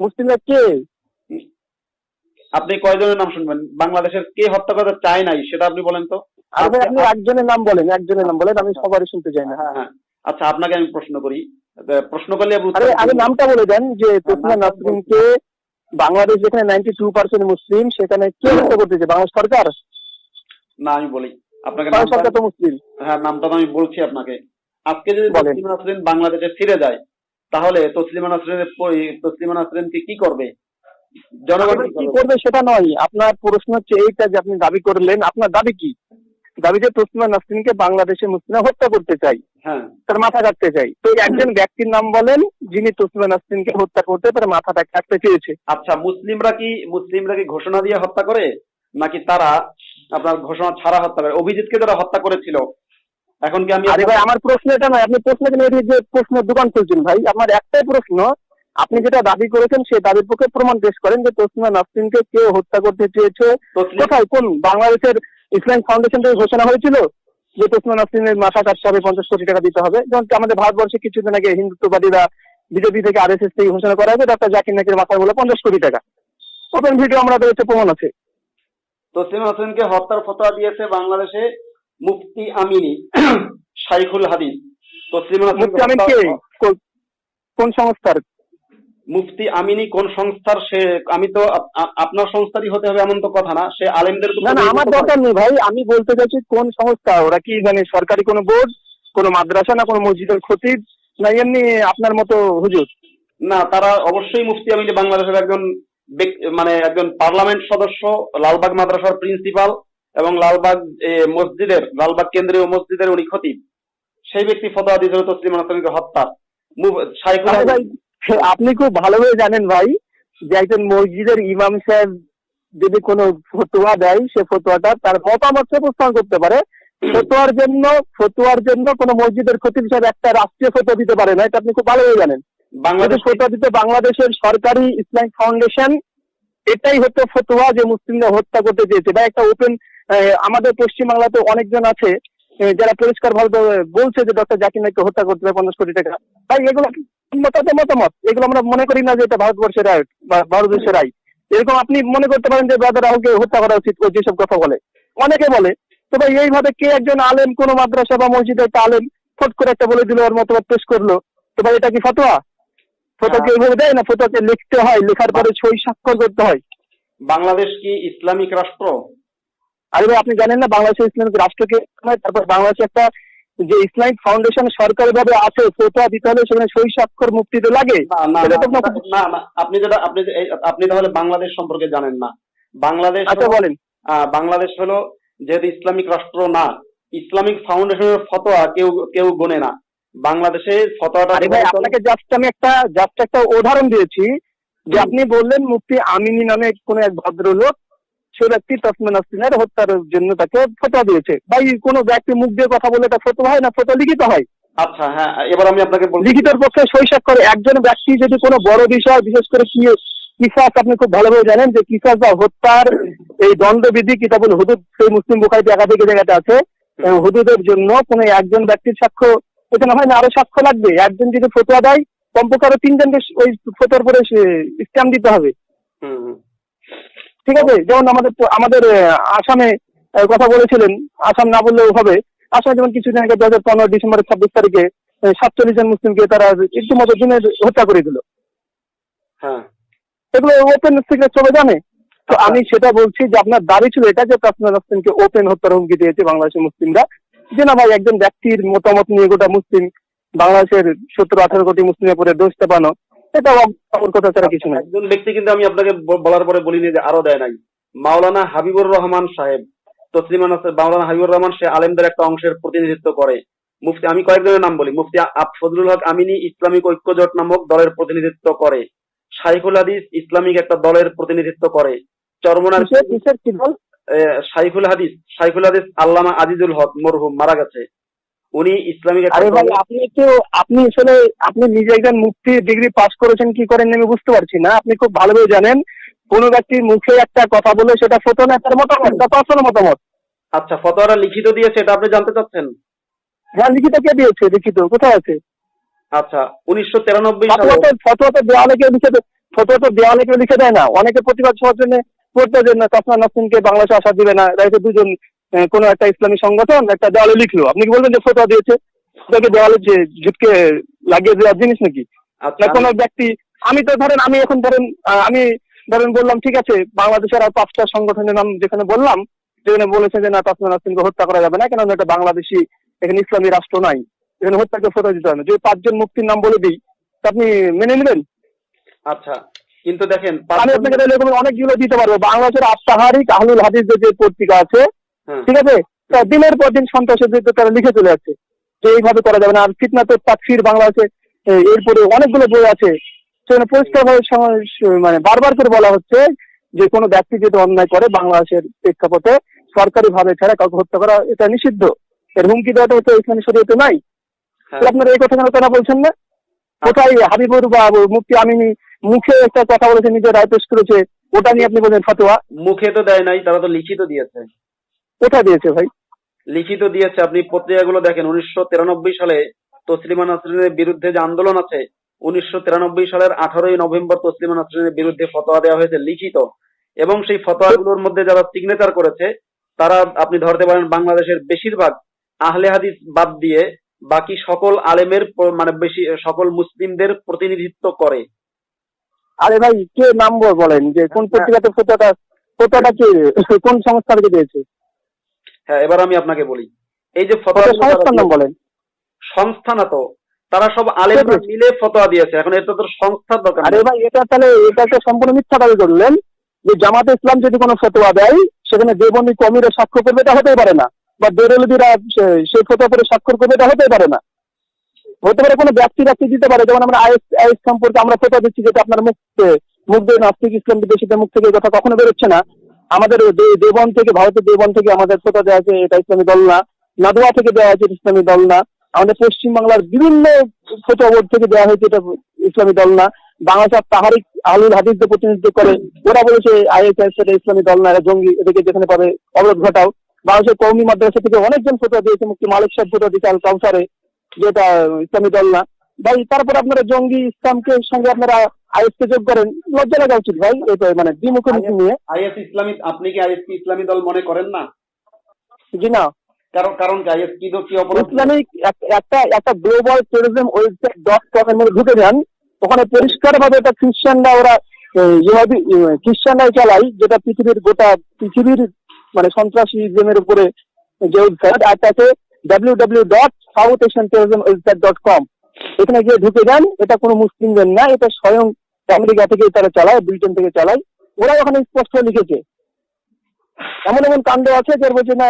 মুসলিমরা কে? আপনি কয়জনের নাম শুনবেন? বাংলাদেশের কে হত্যা করতে চায় নাই সেটা আপনি বলেন তো? আপনি একজনের নাম বলেন একজনের নাম বলেন আমি সবারই শুনতে চাই না। হ্যাঁ হ্যাঁ আচ্ছা আপনাকে আমি প্রশ্ন করি। প্রশ্ন করলে দিন। নামটা বলে দেন যে তসলিমা নাসরিনকে বাংলাদেশ যেখানে নাইনটি টু পার্সেন্ট মুসলিম সেখানে কে হত্যা করতে চেয়েছে বাংলাদেশ সরকার? না আমি বলি। আপনাকে সরকার তো মুসলিম। হ্যাঁ নামটা তো আমি বলছি আপনাকে। আজকে যদি। তসলিমা নাসরিন বাংলাদেশে ফিরে যায় তাহলে তসলিমা নাসরিনের তসলিমা নাসরিনকে কি করবে? জনগণ কি কি করবে? সেটা নয়। আপনার প্রশ্ন হচ্ছে এইটা যে আপনি দাবি করলেন আপনার দাবি কি? দাবি যে তসলিমা নাসরিনকে বাংলাদেশে মুসলিমরা হত্যা করতে চাই হ্যাঁ। তার মাথা কাটতে চাই তো একজন ব্যক্তির নাম বলেন যিনি তসলিমা নাসরিনকে হত্যা করতে তার মাথাটা কাটতে চেয়েছে। আচ্ছা মুসলিমরা কি মুসলিমরা কি ঘোষণা দিয়ে হত্যা করে? নাকি তারা আপনার ঘোষণা ছাড়া হত্যা করে? অভিজিৎকে যারা হত্যা করেছিল এখন কি আমি আরে ভাই আমার প্রশ্ন এটা নয়। আপনি প্রশ্ন যে প্রশ্নের দোকান খুলছেন ভাই। আমার একটাই প্রশ্ন আপনি যেটা দাবি করেছেন সেই দাবির পক্ষে প্রমাণ পেশ করেন যে তসলিমা নাসরিনকে কেউ হত্যা করতে চেয়েছে। কোথায়? কোন বাংলাদেশের ইসলামিক ফাউন্ডেশন থেকে ঘোষণা হয়েছিল যে তসলিমা নাসরিনের মাথা কাটতে হবে পঞ্চাশ কোটি টাকা দিতে হবে? যেমন আমাদের ভারতবর্ষে কিছুদিন আগে হিন্দুত্ববাদীরা বিজেপি থেকে আরএসএস থেকে ঘোষণা করা হয়েছে ডক্টর জাকির নাকির মাথায় বলে পঞ্চাশ কোটি টাকা। ওপেন ভিডিও আমরা রয়েছে প্রমাণ আছে। তসলিম হোসেনকে হত্যার ফতোয়া দিয়েছে বাংলাদেশে মুফতি আমিনী শাইখুল হাদিস তসলিম মুফতি আমিন কে? কোন সংস্থার? মুফতি আমিনী কোন সংস্থার সে আমি তো আপনার সংস্থারই হতে হবে এমন তো কথা না। সে আলেমদের না না আমার দরকার নেই ভাই। আমি বলতে চাইছি কোন সংস্থা? ওরা কি মানে সরকারি কোনো বোর্ড কোনো মাদ্রাসা না কোনো মসজিদের খতিব? না এমনি আপনার মতো হুজুর? না তারা অবশ্যই মুফতি আমিনী বাংলাদেশের একজন মানে একজন পার্লামেন্ট সদস্য লালবাগ মাদ্রাসার প্রিন্সিপাল এবং লালবাগ মসজিদের লালবাগ কেন্দ্রীয় মসজিদের উনি খতিব। সেই ব্যক্তি ফতোয়া দিয়েছিল তসলিম হাসানকে হত্যা। শাইখুল [laughs] আপনি খুব ভালোভাবে জানেন ভাই যে একজন মসজিদের ইমাম সাহেব যদি কোনো ফতোয়া দেয় সে ফতোয়াটা তার মতামত উপস্থাপন করতে পারে। ফতোয়ার জন্য ফতোয়ার জন্য কোনো মসজিদের খতিব সাহেব একটা রাষ্ট্রীয় ফতোয়া দিতে পারে না এটা আপনি খুব ভালোভাবে জানেন। বাংলাদেশ ফতোয়া দিতে বাংলাদেশের সরকারি ইসলামিক ফাউন্ডেশন এটাই হতো ফতোয়া যে মুসলিমরা হত্যা করতে চেয়েছে। বা একটা ওপেন আমাদের পশ্চিমবাংলাতে অনেকজন আছে যারা পরিষ্কার ভাবে বলছে যে ডক্টর জাকির নাইককে হত্যা করতে হবে পঞ্চাশ কোটি টাকা। ভাই এগুলো কি মতামত মতামত। এগুলো আমরা মনে করি না যে এটা ভারতবর্ষের রায় বা ভারতবর্ষের রায়। এরকম আপনি মনে করতে পারেন যে ব্রাদার রাহুলকে হত্যা করা উচিত ও যেসব কথা বলে। অনেকে বলে তো ভাই এইভাবে কে একজন আলেম কোন মাদ্রাসা বা মসজিদের একটা আলেম ফট করে একটা বলে দিল ওর মতামত পেশ করল তো ভাই এটা কি ফতোয়া? ফতোয়াকে এইভাবে দেয় না? ফতোয়াকে লিখতে হয় লেখার পরে সই স্বাক্ষর করতে হয়। বাংলাদেশ কি ইসলামিক রাষ্ট্র? আরে ভাই আপনি জানেন না বাংলাদেশের ইসলামিক রাষ্ট্রকে তারপর বাংলাদেশে একটা যে ইসলামিক ফাউন্ডেশন সরকারি ভাবে আছে ফতোয়া দিতে হলে সেখানে সই স্বাক্ষর লাগে? না তো না, না না আপনি যেটা আপনি আপনি তাহলে বাংলাদেশ সম্পর্কে জানেন না। বাংলাদেশ আচ্ছা বলেন। বাংলাদেশ হলো যেহেতু ইসলামিক রাষ্ট্র না ইসলামিক ফাউন্ডেশনের ফতোয়া কেউ কেউ গোনে না। বাংলাদেশে ফতোয়াটা আরে ভাই আপনাকে জাস্ট আমি একটা জাস্ট একটা উদাহরণ দিয়েছি। যে আপনি বললেন মুফতি আমিনী নামে কোন এক ভদ্রলোক সে ব্যক্তি তসমিন হত্যার জন্য তাকে ফতোয়া দিয়েছে। ভাই কোন ব্যক্তি মুখ দিয়ে কথা বলে তা ফতোয়া হয় না? ফতোয়া লিখিত হয়? আচ্ছা হ্যাঁ এবার আমি আপনাকে লিখিতর পক্ষে সই করে একজন ব্যক্তি যদি কোনো বড় বিষয় বিশেষ করে কি কিসাস আপনি খুব ভালোভাবে জানেন যে কিসাস বা হত্যার এই দণ্ডবিধি কিতাবুল হুদুদ সেই মুসলিম বুখারিতে একাধিক জায়গাতে আছে। হুদুদের জন্য কোনো একজন ব্যক্তির সাক্ষ্য এখানে হয় না আরও সাক্ষ্য লাগবে। একজন যদি ফতোয়া দেয় কমপক্ষে আরও তিনজনকে ওই ফতোয়ার পরে স্ট্যাম্প দিতে হবে। ঠিক আছে? যেমন আমাদের আমাদের আসামে কথা বলেছিলেন। আসাম না বললেও হবে। আসামে যেমন কিছুদিন আগে দু হাজার পনেরো ডিসেম্বরের ছাব্বিশ তারিখে সাতচল্লিশ জন মুসলিমকে তারা ইতিমধ্যে দিনে হত্যা করে দিল। হ্যাঁ। এগুলো ওপেন সিক্রেট সবাই জানে তো আমি সেটা বলছি যে আপনার দাবি ছিল এটা যে তাসমিয়া নাসরিনকে ওপেন হত্যার হুমকি দিয়েছে বাংলাদেশের মুসলিমরা। যে না ভাই একজন ব্যক্তির মতামত নিয়ে গোটা মুসলিম বাংলাদেশের সত্তর আঠারো কোটি মুসলিমের পরে দোষ চাপানো এটা অপর কথা ছাড়া কিছু নাই। একজন ব্যক্তি কিন্তু আমি আপনাকে বলার পরে বলিনি যে আরও দেয় নাই। মাওলানা হাবিবুর রহমান সাহেব তসলিমা নাসর মাওলানা হাবিবুর রহমান সে আলেমদের একটা অংশের প্রতিনিধিত্ব করে। মুফতি আমি কয়েকজনের নাম বলি। মুফতি ফজলুল হক আমিনী ইসলামিক ঐক্যজোট নামক দলের প্রতিনিধিত্ব করে। শাইখুল হাদিস ইসলামিক একটা দলের প্রতিনিধিত্ব করে। চরমনার শাইখুল হাদিস শাইখুল হাদিস আল্লামা আজিজুল হক মরহুম মারা গেছে। উনি ইসলামিক আরে ভাই আপনি তো আপনি আসলে আপনি নিজে একজন মুক্তি ডিগ্রি পাস করেছেন কি করেন আমি বুঝতে পারছি না। আপনি খুব ভালোভাবে জানেন কোন ব্যক্তির মুখে একটা কথা বলে সেটা ফটো না তার মতামত তার পার্সোনাল মতামত। আচ্ছা ফতোয়ারা লিখিত দিয়েছে এটা আপনি জানতে চাচ্ছেন? হ্যাঁ লিখিত কে দিয়েছে লিখিত কোথায় আছে? আচ্ছা উনিশশো তিরানব্বই ফটোয়া সালে তো তো দেওয়ালে কেউ লিখে দেয় ফটোয়া তো দেওয়ালে কেউ লিখে দেয় না। অনেকে প্রতিবাদ সবার জন্য পড়তে যে না তাসমা নাসরিনকে বাংলাদেশে আসা দিবে না তো দুজন কোনো একটা ইসলামী সংগঠন একটা দেওয়ালে লিখলো। আপনি কি বলবেন যে ফটোয়া দিয়েছে? ওটাকে দেওয়ালে যে ঝুটকে লাগিয়ে দেওয়ার জিনিস নাকি? না আচ্ছা কোনো ব্যক্তি আমি তো ধরেন আমি এখন ধরেন আমি ধরেন বললাম ঠিক আছে বাংলাদেশের আর পাঁচটা সংগঠনের নাম যেখানে বললাম যেখানে বলেছে যে না তাসমা নাসরিনকে হত্যা করা যাবে না কেন একটা বাংলাদেশি এখানে ইসলামী রাষ্ট্র নাই। এখানে হত্যাকে ফটো দিতে হবে না। যদি পাঁচজন মুক্তির নাম বলে দিই তা আপনি মেনে নেবেন? আচ্ছা কিন্তু দেখেন আমি আপনাকে অনেকগুলো দিতে পারব। বাংলাদেশের আফতাহারিক আহলুল হাদিস যে পত্রিকা আছে। ঠিক আছে? দিনের পর দিন সন্ত্রাসের বিরুদ্ধে তারা লিখে চলে যাচ্ছে যে এইভাবে করা যাবে না। আর ফিতনাতে তাকফির বাংলাদেশে এ, এরপরে অনেকগুলো বই আছে। সেখানে পরিষ্কারভাবে মানে বারবার করে বলা হচ্ছে যে কোনো ব্যক্তি যদি অন্যায় করে বাংলাদেশের প্রেক্ষাপটে সরকারি ভাবে ছাড়া কাউকে হত্যা করা এটা নিষিদ্ধ। এর হুমকি দেওয়াটা তো ইসলামী শরীয়তে নাই। হ্যাঁ। আপনারা এই কথা কেন কেন বলছেন না? কোথায় হাবিবুর বা মুফতি আমিনী মুখে একটা কথা বলেছে নিজের রায় পেশ করেছে ওটা নিয়ে আপনি বলছেন ফতোয়া? মুখে তো দেয় নাই তারা তো লিখিত দিয়েছে। কোথায় দিয়েছে ভাই? লিখিত দিয়েছে। আপনি পত্রিকাগুলো দেখেন উনিশশো তিরানব্বই সালে তসলিমা নাসরিনের বিরুদ্ধে যে আন্দোলন আছে উনিশশো তিরানব্বই সালের আঠারোই নভেম্বর তসলিমা নাসরিনের বিরুদ্ধে ফতোয়া দেওয়া হয়েছে লিখিত। এবং সেই ফতোয়াগুলোর মধ্যে যারা সিগনেচার করেছে তারা আপনি ধরতে পারেন বাংলাদেশের বেশিরভাগ আহলে হাদিস বাদ দিয়ে বাকি সকল আলেমের মানে বেশি সকল মুসলিমদের প্রতিনিধিত্ব করে। আরে ভাই কে নাম বলেন? যে কোন পত্রিকাতে ফটোটা ফটোটা কে কোন সংস্থা থেকে দিয়েছে? হ্যাঁ এবার আমি আপনাকে বলি। এই যে বলেন। সংস্থা না তো তারা সব আলেমরা মিলে ফতোয়া দিয়েছে এখন এটা তো সংস্থার দরকার আরে ভাই এটা তাহলে এটা একটা সম্পূর্ণ মিথ্যা দাবি করলেন যে জামাতে ইসলাম যদি কোনো ফতোয়া দেয় সেখানে দেবন্দী কমিরা স্বাক্ষর করবে এটা হতেই পারে না। বা বেরলবিরা সেই ফতোয়া করে স্বাক্ষর করবে এটা হতেই পারে না। হতে পারে কোনো ব্যক্তি ব্যক্তি দিতে পারে যেমন আমরা আইএস আইএস সম্পর্কে আমরা ফতোয়া দিচ্ছি যেটা আপনার মুখ মুখ দিয়ে নাস্তিক ইসলাম বিদেশিদের মুখ থেকে কথা কখনো বেরোচ্ছে না। আমাদের দেবন থেকে, ভারতের দেবন থেকে আমাদের ফতোয়া দেওয়া আছে, এটা ইসলামী দল না। নাদুয়া থেকে দেওয়া এটা ইসলামী দল না। আমাদের পশ্চিমবাংলার বিভিন্ন ফতোয়া বোর্ড থেকে দেওয়া হয়েছে, এটা ইসলামী দল না। বাংলাদেশের তাহারিক আলুল হাদিসদের প্রতিনিধিত্ব করে। ওরা বলেছে আইএসআই সেটা ইসলামী দল না, এরা জঙ্গি, এদেরকে যেখানে পাবে, অবরোধ ঘটাও। বাংলাদেশের কৌমি মাদ্রাসা থেকে অনেকজন ফতোয়া দিয়েছে, মুক্তি মালিক সাহেব ফতোয়া দিয়েছে আল কাউসারে যেটা ইসলামী দল না। ভাই তারপর আপনারা জঙ্গি ইসলামকে সঙ্গে আপনারা আইএস কে যোগ করেন। লজ্জা লাগা উচিত ভাই এটা মানে দ্বিমুখী নিয়ে। আইএস ইসলামী আপনি কি আইএস ইসলামী দল মনে করেন না? জি না। কারণ কারণ আইএস কি কি অপরাধ? ইসলামিক একটা একটা global terrorism website dot com এর মধ্যে ঢুকে যান। ওখানে পরিষ্কার ভাবে এটা খ্রিস্টানরা ওরা ইহুদি খ্রিস্টানরাই চালাই যেটা পৃথিবীর গোটা পৃথিবীর মানে সন্ত্রাসীজমের উপরে যে ওয়েবসাইট আর তাতে W W dot south Asian terrorism website dot com এখানে গিয়ে ঢুকে যান এটা কোনো মুসলিমদের না এটা স্বয়ং আমেরিকা থেকে তারা চালায় ব্রিটেন থেকে চালায়। ওরা ওখানে স্পষ্ট লিখেছে। এমন এমন কাণ্ড আছে যে বলছে না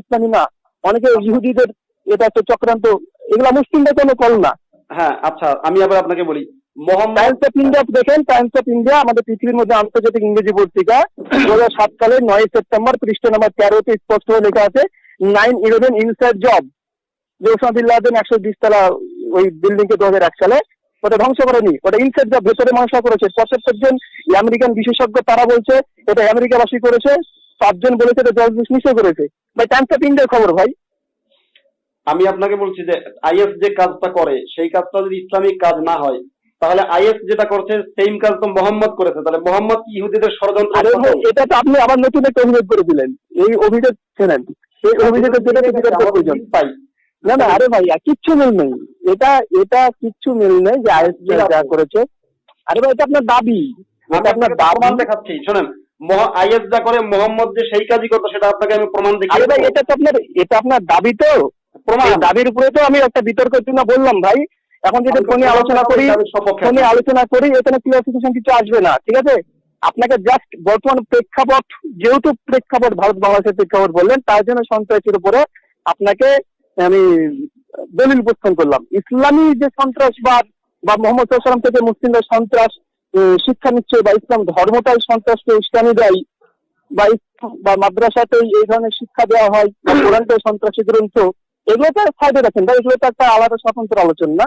ইসলামী না। অনেকে ইহুদিদের এটা একটা চক্রান্ত এগুলা মুসলিমদের কোনো কল না। হ্যাঁ আচ্ছা আমি আবার আপনাকে বলি। টাইমস অফ ইন্ডিয়া দেখেন টাইমস অফ ইন্ডিয়া আমাদের পৃথিবীর মধ্যে আন্তর্জাতিক ইংরেজি পত্রিকা দু হাজার সাত সালের নয় সেপ্টেম্বর পৃষ্ঠা নম্বর তেরোতে স্পষ্ট লেখা আছে nine eleven inside job Laden একশো বিশ তলা ওই বিল্ডিং কে দু হাজার এক সালে ওটা ধ্বংস করেনি। ওটা ইনসাইড জব ভেতরে মানুষ করেছে পঁচাত্তর জন আমেরিকান বিশেষজ্ঞ তারা বলছে এটা আমেরিকাবাসী করেছে পাঁচজন বলেছে এটা জর্জ বুশ নিশ্চয় করেছে। ভাই টাইমস অফ ইন্ডিয়ার খবর ভাই। আমি আপনাকে বলছি যে আইএস যে কাজটা করে সেই কাজটা যদি ইসলামিক কাজ না হয় তাহলে আইএস যেটা করছে সেম কাজ তো মোহাম্মদ করেছে। তাহলে মোহাম্মদ কি ইহুদিদের ষড়যন্ত্র এটা তো আপনি আবার নতুন একটা অভিযোগ করে দিলেন। এই অভিযোগ ছেলেন এই অভিযোগের বিচার করার প্রয়োজন পাই। না না আরে ভাই আর কিচ্ছু মিল নেই। এটা এটা কিচ্ছু মিল নেই যে আইএস যা করেছে। আরে ভাই এটা আপনার দাবি। আমি এটা আপনার দাবি। দেখাচ্ছি শোনেন আইএস যা করে মোহাম্মদ যে সেই কাজই করতো সেটা আপনাকে আমি প্রমাণ আরে ভাই এটা তো আপনার এটা আপনার দাবি তো। প্রমাণ। দাবির উপরে তো আমি একটা বিতর্কের জন্য বললাম ভাই। এখন যদি ফোনে আলোচনা করি ফোনে আলোচনা করি এখানে ক্লিয়ারিফিকেশন কিছু আসবে না ঠিক আছে? আপনাকে জাস্ট বর্তমান প্রেক্ষাপট যেহেতু প্রেক্ষাপট ভারত বাংলাদেশের প্রেক্ষাপট বললেন তার জন্য সন্ত্রাসীর উপরে আপনাকে আমি দলিল উপস্থাপন করলাম। ইসলামী যে সন্ত্রাসবাদ বা মোহাম্মদ সাল্লাম থেকে মুসলিমদের সন্ত্রাস শিক্ষা নিচ্ছে বা ইসলাম ধর্মটাই সন্ত্রাসকে ইসলামী দেয়, বা বা মাদ্রাসাতেই এই ধরনের শিক্ষা দেওয়া হয়, বা কোরআনটাই সন্ত্রাসী গ্রন্থ, এগুলো তো সাইডে রাখেন ভাই এগুলো তো একটা আলাদা স্বতন্ত্র আলোচনা না।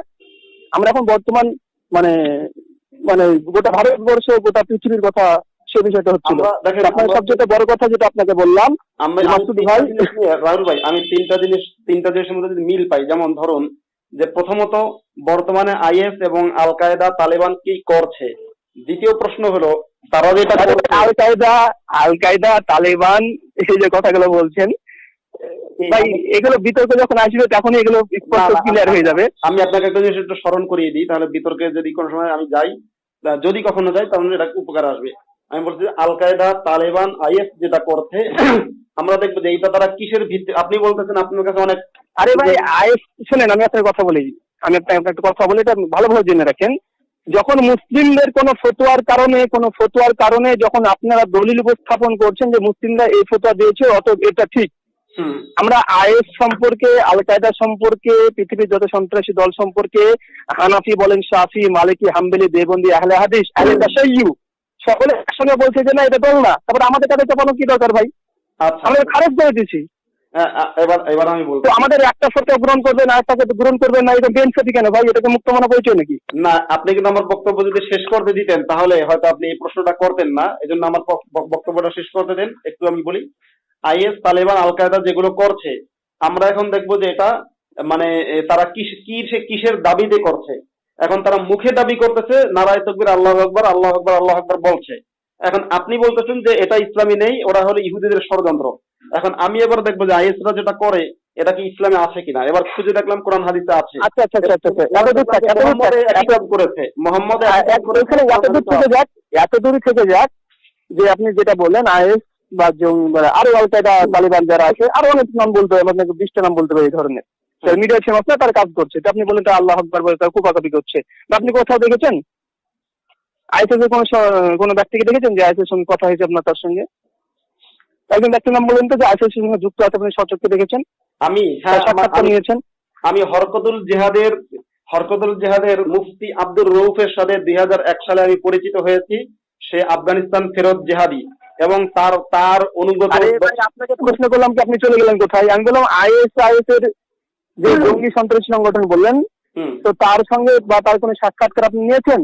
আমরা এখন বর্তমান মানে মানে গোটা ভারতবর্ষ, গোটা পৃথিবীর কথা সে বিষয়টা হচ্ছিল। আপনার সবচেয়ে বড় কথা যেটা আপনাকে বললাম মাসুদ ভাই রাহুল ভাই আমি তিনটা জিনিস তিনটা জিনিসের মধ্যে যদি মিল পাই যেমন ধরুন যে প্রথমত বর্তমানে আইএস এবং আল কায়দা তালেবান কি করছে? দ্বিতীয় প্রশ্ন হলো তারা যেটা আল কায়দা আল কায়দা তালেবান এই যে কথাগুলো বলছেন ভাই এগুলো বিতর্ক যখন আসবে তখনই এগুলো স্পষ্ট ক্লিয়ার হয়ে যাবে। আমি আপনাকে একটা জিনিস একটু স্মরণ করিয়ে দিই তাহলে বিতর্কে যদি কোনো সময় আমি যাই যদি কখনো যাই তাহলে এটা উপকার আসবে। আমি বলছি আল কায়দা তালেবান আইএস যেটা করছে আমরা দেখব যে এইটা তারা কিসের ভিত্তি আপনি বলতেছেন আপনার কাছে অনেক আরে ভাই আইএস শুনেন আমি আপনার কথা বলি। আমি আপনাকে একটা কথা বলি এটা ভালোভাবে জেনে রাখেন। যখন মুসলিমদের কোনো ফতোয়ার কারণে কোনো ফতোয়ার কারণে যখন আপনারা দলিল উপস্থাপন করছেন যে মুসলিমরা এই ফতোয়া দিয়েছে অত এটা ঠিক। আমরা আইএস সম্পর্কে আল কায়দা সম্পর্কে পৃথিবীর যত সন্ত্রাসী দল সম্পর্কে হানাফি বলেন শাফি মালিকি হাম্বেলি দেবন্দি আহলে হাদিস আহলে তাশাইয়ু সকলে একসঙ্গে বলছে যে না এটা দল না। তারপরে আমাদের কাছে চাপানো কি দরকার ভাই? আচ্ছা। আমরা খারাপ করে এবার এবার আমি বলব আমাদের একটা গ্রহণ করবেন আর একটা গ্রহণ করবেন না এটা বেঞ্চে কেন ভাই? এটাকে মুক্ত মনে পরিচয় নাকি? না আপনি কিন্তু আমার বক্তব্য যদি শেষ করতে দিতেন তাহলে হয়তো আপনি এই প্রশ্নটা করতেন না। এজন্য আমার বক- বক- বক্তব্যটা শেষ করতে দেন। একটু আমি বলি আইএস তালেবান আল কায়দা যেগুলো করছে আমরা এখন দেখব যে এটা মানে তারা কি কিসের দাবিতে করছে। এখন তারা মুখে দাবি করতেছে নারায় তকবির আল্লাহ আকবর আল্লাহ আকবর আল্লাহ আকবর বলছে। এখন আপনি বলতেছেন যে এটা ইসলামী নেই ওরা হলো ইহুদিদের ষড়যন্ত্র। এখন আমি এবার দেখব যে আইএসরা যেটা করে এটা কি ইসলামে আছে কিনা? এবার খুঁজে দেখলাম কোরআন হাদিসে আছে। আচ্ছা আচ্ছা আচ্ছা আচ্ছা করেছে। মোহাম্মদ এত থেকে যাক এত দূর থেকে যাক যে আপনি যেটা বললেন আইএস বা জঙ্গি আরও আল কায়দা তালিবান যারা আছে আরও অনেক নাম বলতে হবে আপনাকে বিশটা নাম বলতে হবে এই ধরনের। মিডিয়া ফেমাস না তার কাজ করছে। আপনি বলেন তো আল্লাহ আকবর বলে তার কুপাকাপি করছে। বা আপনি কোথাও দেখেছেন? আইএসএস এর কোনো কোনো ব্যক্তিকে দেখেছেন যে আইএসএস সঙ্গে কথা হয়েছে আপনার তার সঙ্গে? একজন ব্যক্তির নাম বলেন তো যে আইএসএস এর সঙ্গে যুক্ত আছে আপনি সচক্ষে দেখেছেন? আমি হ্যাঁ নিয়েছেন? আমি হরকতুল জিহাদের হরকতুল জিহাদের মুফতি আব্দুর রৌফের সাথে দুই হাজার এক সালে আমি পরিচিত হয়েছি। সে আফগানিস্তান ফেরত জেহাদি এবং তার তার অনুগত আপনাকে প্রশ্ন করলাম কি আপনি চলে গেলেন কোথায়? আমি বললাম আইএস আইএস এর যে জঙ্গি সন্ত্রাসী সংগঠন বললেন তো তার সঙ্গে বা তার কোনো সাক্ষাৎকার আপনি নিয়েছেন?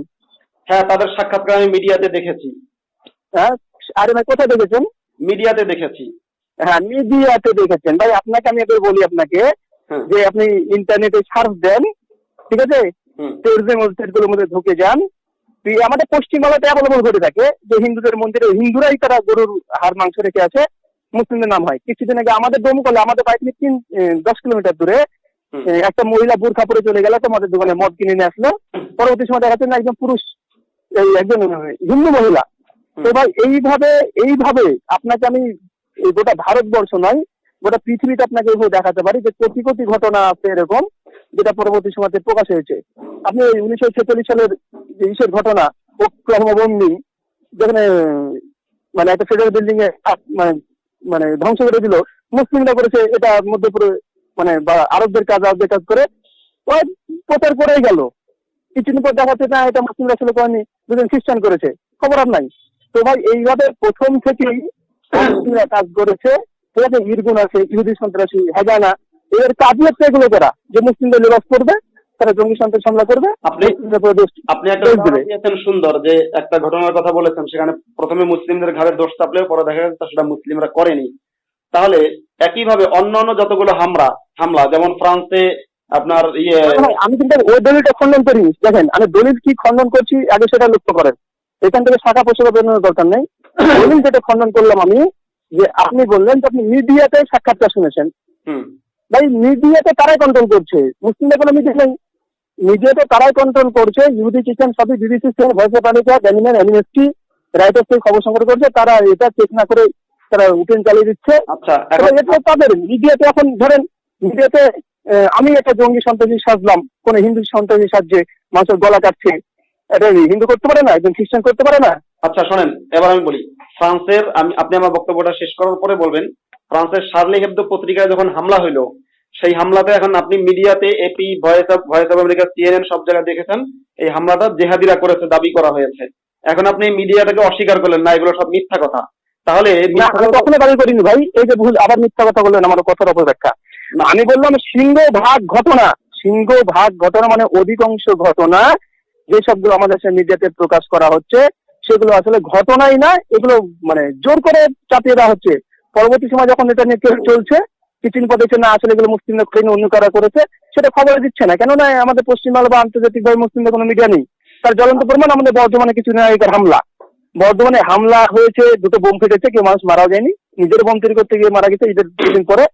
হ্যাঁ তাদের সাক্ষাৎকার আমি মিডিয়াতে দেখেছি। হ্যাঁ আরে ভাই কোথায় দেখেছেন? মিডিয়াতে দেখেছি। হ্যাঁ মিডিয়াতে দেখেছেন। ভাই আপনাকে আমি এবার বলি আপনাকে যে আপনি ইন্টারনেটে সার্চ দেন ঠিক আছে? টেরিজম ওয়েবসাইটগুলোর মধ্যে ঢুকে যান। তুই আমাদের পশ্চিমবাংলাতে অ্যাভেলেবল ঘটে থাকে যে হিন্দুদের মন্দিরে হিন্দুরাই তারা গরুর হাড় মাংস রেখে আছে মুসলিমদের নাম হয়। কিছুদিন আগে আমাদের দমকলে আমাদের বাড়ি থেকে তিন দশ কিলোমিটার দূরে একটা মহিলা বুর্খা পরে চলে গেল তোমাদের দোকানে মদ কিনে নিয়ে আসলো। পরবর্তী সময় দেখা যাচ্ছে না একজন পুরুষ একজন হিন্দু মহিলা। তো ভাই এইভাবে এইভাবে আপনাকে আমি গোটা ভারতবর্ষ নয় গোটা পৃথিবীতে আপনাকে এইভাবে দেখাতে পারি যে কোটি কোটি ঘটনা আছে এরকম যেটা পরবর্তী সময়তে প্রকাশ হয়েছে। আপনি ওই উনিশশো ছেচল্লিশ সালের যে ইসের ঘটনা ওক্লাহোমা যেখানে মানে একটা ফেডারেল বিল্ডিং এ মানে মানে ধ্বংস করে দিল। মুসলিমরা করেছে এটা মধ্যপুরে মানে আরবদের কাজ আরবদের কাজ করে প্রচার করেই গেল। কিছুদিন পর দেখা যাচ্ছে, না, এটা মুসলিমরা ছিল করেনি, দুজন খ্রিস্টান করেছে, খবর আর নাই। তো ভাই, এইভাবে প্রথম থেকেই মুসলিমরা কাজ করেছে ঠিক আছে ইরগুন আছে, ইহুদি সন্ত্রাসী, হেজানা, এদের কাজই হচ্ছে এগুলো করা, যে মুসলিমদের লেবাস করবে তারা জঙ্গি সন্ত্রাস হামলা করবে আপনি- আপনি একটা। দিয়েছেন সুন্দর যে একটা ঘটনার কথা বলেছেন সেখানে প্রথমে মুসলিমদের ঘাড়ে দোষ চাপলেও পরে দেখা গেছে সেটা মুসলিমরা করেনি। তাহলে একইভাবে অন্য অন্য যতগুলো হামলা হামলা যেমন ফ্রান্সে আপনার ইয়ে আমি কিন্তু ওই দলিলটা খণ্ডন করি। দেখেন আমি দলিল কি খণ্ডন করছি আগে সেটা লক্ষ্য করেন। এখান থেকে শাখা পোশাকা বেরোনোর দরকার নেই। [coughs] দলিল যেটা খণ্ডন করলাম আমি যে আপনি বললেন যে আপনি মিডিয়াতে সাক্ষাৎকার শুনেছেন। হুম। ভাই মিডিয়াতে তারাই কন্ট্রোল করছে? মুসলিমদের কোনো মিডিয়া নেই। মিডিয়াতে তারাই কন্ট্রোল করছে ইহুদি কিচেন সবই বিবিসি সেল ভয়েস অফ আমেরিকা ড্যানিমেন অ্যানিমেস্টি রাইটার্স থেকে খবর সংগ্রহ করছে তারা এটা চেক না করে তারা উঠেন চালিয়ে দিচ্ছে। আচ্ছা এটা তাদের মিডিয়াতে এখন ধরেন মিডিয়াতে আমি একটা জঙ্গি সন্ত্রাসী সাজলাম কোন হিন্দু সন্ত্রাসী সাজছে মানুষের গলা কাটছে এটা হিন্দু করতে পারে না একজন খ্রিস্টান করতে পারে না? আচ্ছা শোনেন এবার আমি বলি ফ্রান্সের আমি আপনি আমার বক্তব্যটা শেষ করার পরে বলবেন ফ্রান্সের শার্লি হেবদো পত্রিকায় যখন হামলা হইল সেই হামলাতে এখন আপনি মিডিয়াতে AP voice of voice of America CNN সব জায়গায় দেখেছেন এই হামলাটা জেহাদিরা করেছে দাবি করা হয়েছে। এখন আপনি মিডিয়াটাকে অস্বীকার করলেন না এগুলো সব মিথ্যা কথা। তাহলে কখনো দাবি করিনি ভাই এই যে ভুল আবার মিথ্যা কথা বললেন আমার কথার অপব্যাখ্যা। আমি বললাম সিংহ ভাগ ঘটনা সিংহ ভাগ ঘটনা মানে অধিকাংশ ঘটনা যে সবগুলো আমাদের দেশের মিডিয়াতে প্রকাশ করা হচ্ছে সেগুলো আসলে ঘটনাই না এগুলো মানে জোর করে চাপিয়ে দেওয়া হচ্ছে। পরবর্তী সময় যখন এটা নিয়ে চলছে কিছুদিন পর না আসলে এগুলো মুসলিমরা করেনি অন্য কারা করেছে, সেটা খবর দিচ্ছে না। কেননা আমাদের পশ্চিমবাংলা বা আন্তর্জাতিকভাবে মুসলিমদের কোনো মিডিয়া নেই। তার জ্বলন্ত প্রমাণ আমাদের বর্ধমানে কিছুদিন আগেকার হামলা। বর্ধমানে হামলা হয়েছে, দুটো বোম ফেটেছে, কেউ মানুষ মারা যায়নি। নিজের বোম তৈরি করতে গিয়ে মারা গেছে, ঈদের দুদিন পরে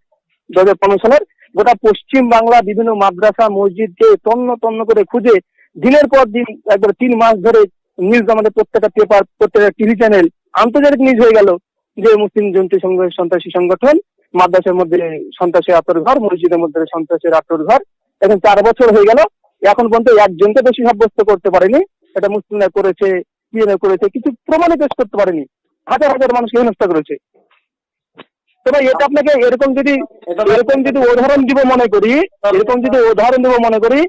দু হাজার পনেরো সালের। গোটা পশ্চিম বাংলা বিভিন্ন মাদ্রাসা, মসজিদকে তন্ন তন্ন করে খুঁজে দিনের পর দিন, একবার তিন মাস ধরে নিউজ আমাদের প্রত্যেকটা পেপার প্রত্যেকটা টিভি চ্যানেল আন্তর্জাতিক নিউজ হয়ে গেল যে মুসলিম সংঘ- সন্ত্রাসী সংগঠন মাদ্রাসার মধ্যে সন্ত্রাসী আত্মর ঘর, মসজিদের মধ্যে সন্ত্রাসের আত্মর ঘর। এখন চার বছর হয়ে গেল, এখন পর্যন্ত একজনকে দোষী সাব্যস্ত করতে পারেনি। এটা মুসলিমরা করেছে কি করেছে, কিছু প্রমাণে পেশ করতে পারেনি। হাজার হাজার মানুষকে হেনস্থা করেছে। তো ভাই, এটা আপনাকে এরকম যদি এরকম যদি উদাহরণ দিব মনে করি, এরকম যদি উদাহরণ দিব মনে করি,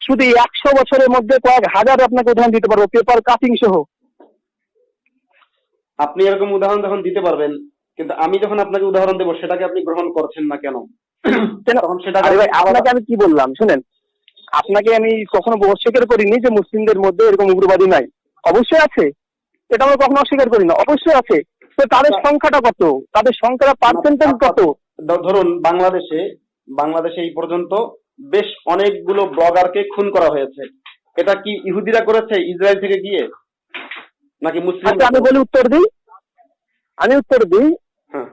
শুধু একশো বছরের মধ্যে কয়েক হাজার আপনাকে উদাহরণ দিতে পারব, পেপার কাটিং সহ। আপনি এরকম উদাহরণ যখন দিতে পারবেন। কিন্তু আমি যখন আপনাকে উদাহরণ দেবো সেটাকে আপনি গ্রহণ করছেন না কেন? তখন আপনাকে আমি কি বললাম? শুনেন আপনাকে আমি কখনো অস্বীকার করিনি যে মুসলিমদের মধ্যে এরকম উগ্রবাদী নাই। অবশ্যই আছে। এটা আমরা কখনো অস্বীকার করি না। অবশ্যই আছে। তো তাদের সংখ্যাটা কত? তাদের সংখ্যাটা পার্সেন্টেজ কত? ধরুন বাংলাদেশে বাংলাদেশে এই পর্যন্ত বেশ অনেকগুলো ব্লগারকে খুন করা হয়েছে। এটা কি ইহুদিরা করেছে? ইসরায়েল থেকে গিয়ে? নাকি মুসলিম আচ্ছা আমি বলি উত্তর দিই। আমি উত্তর দিই।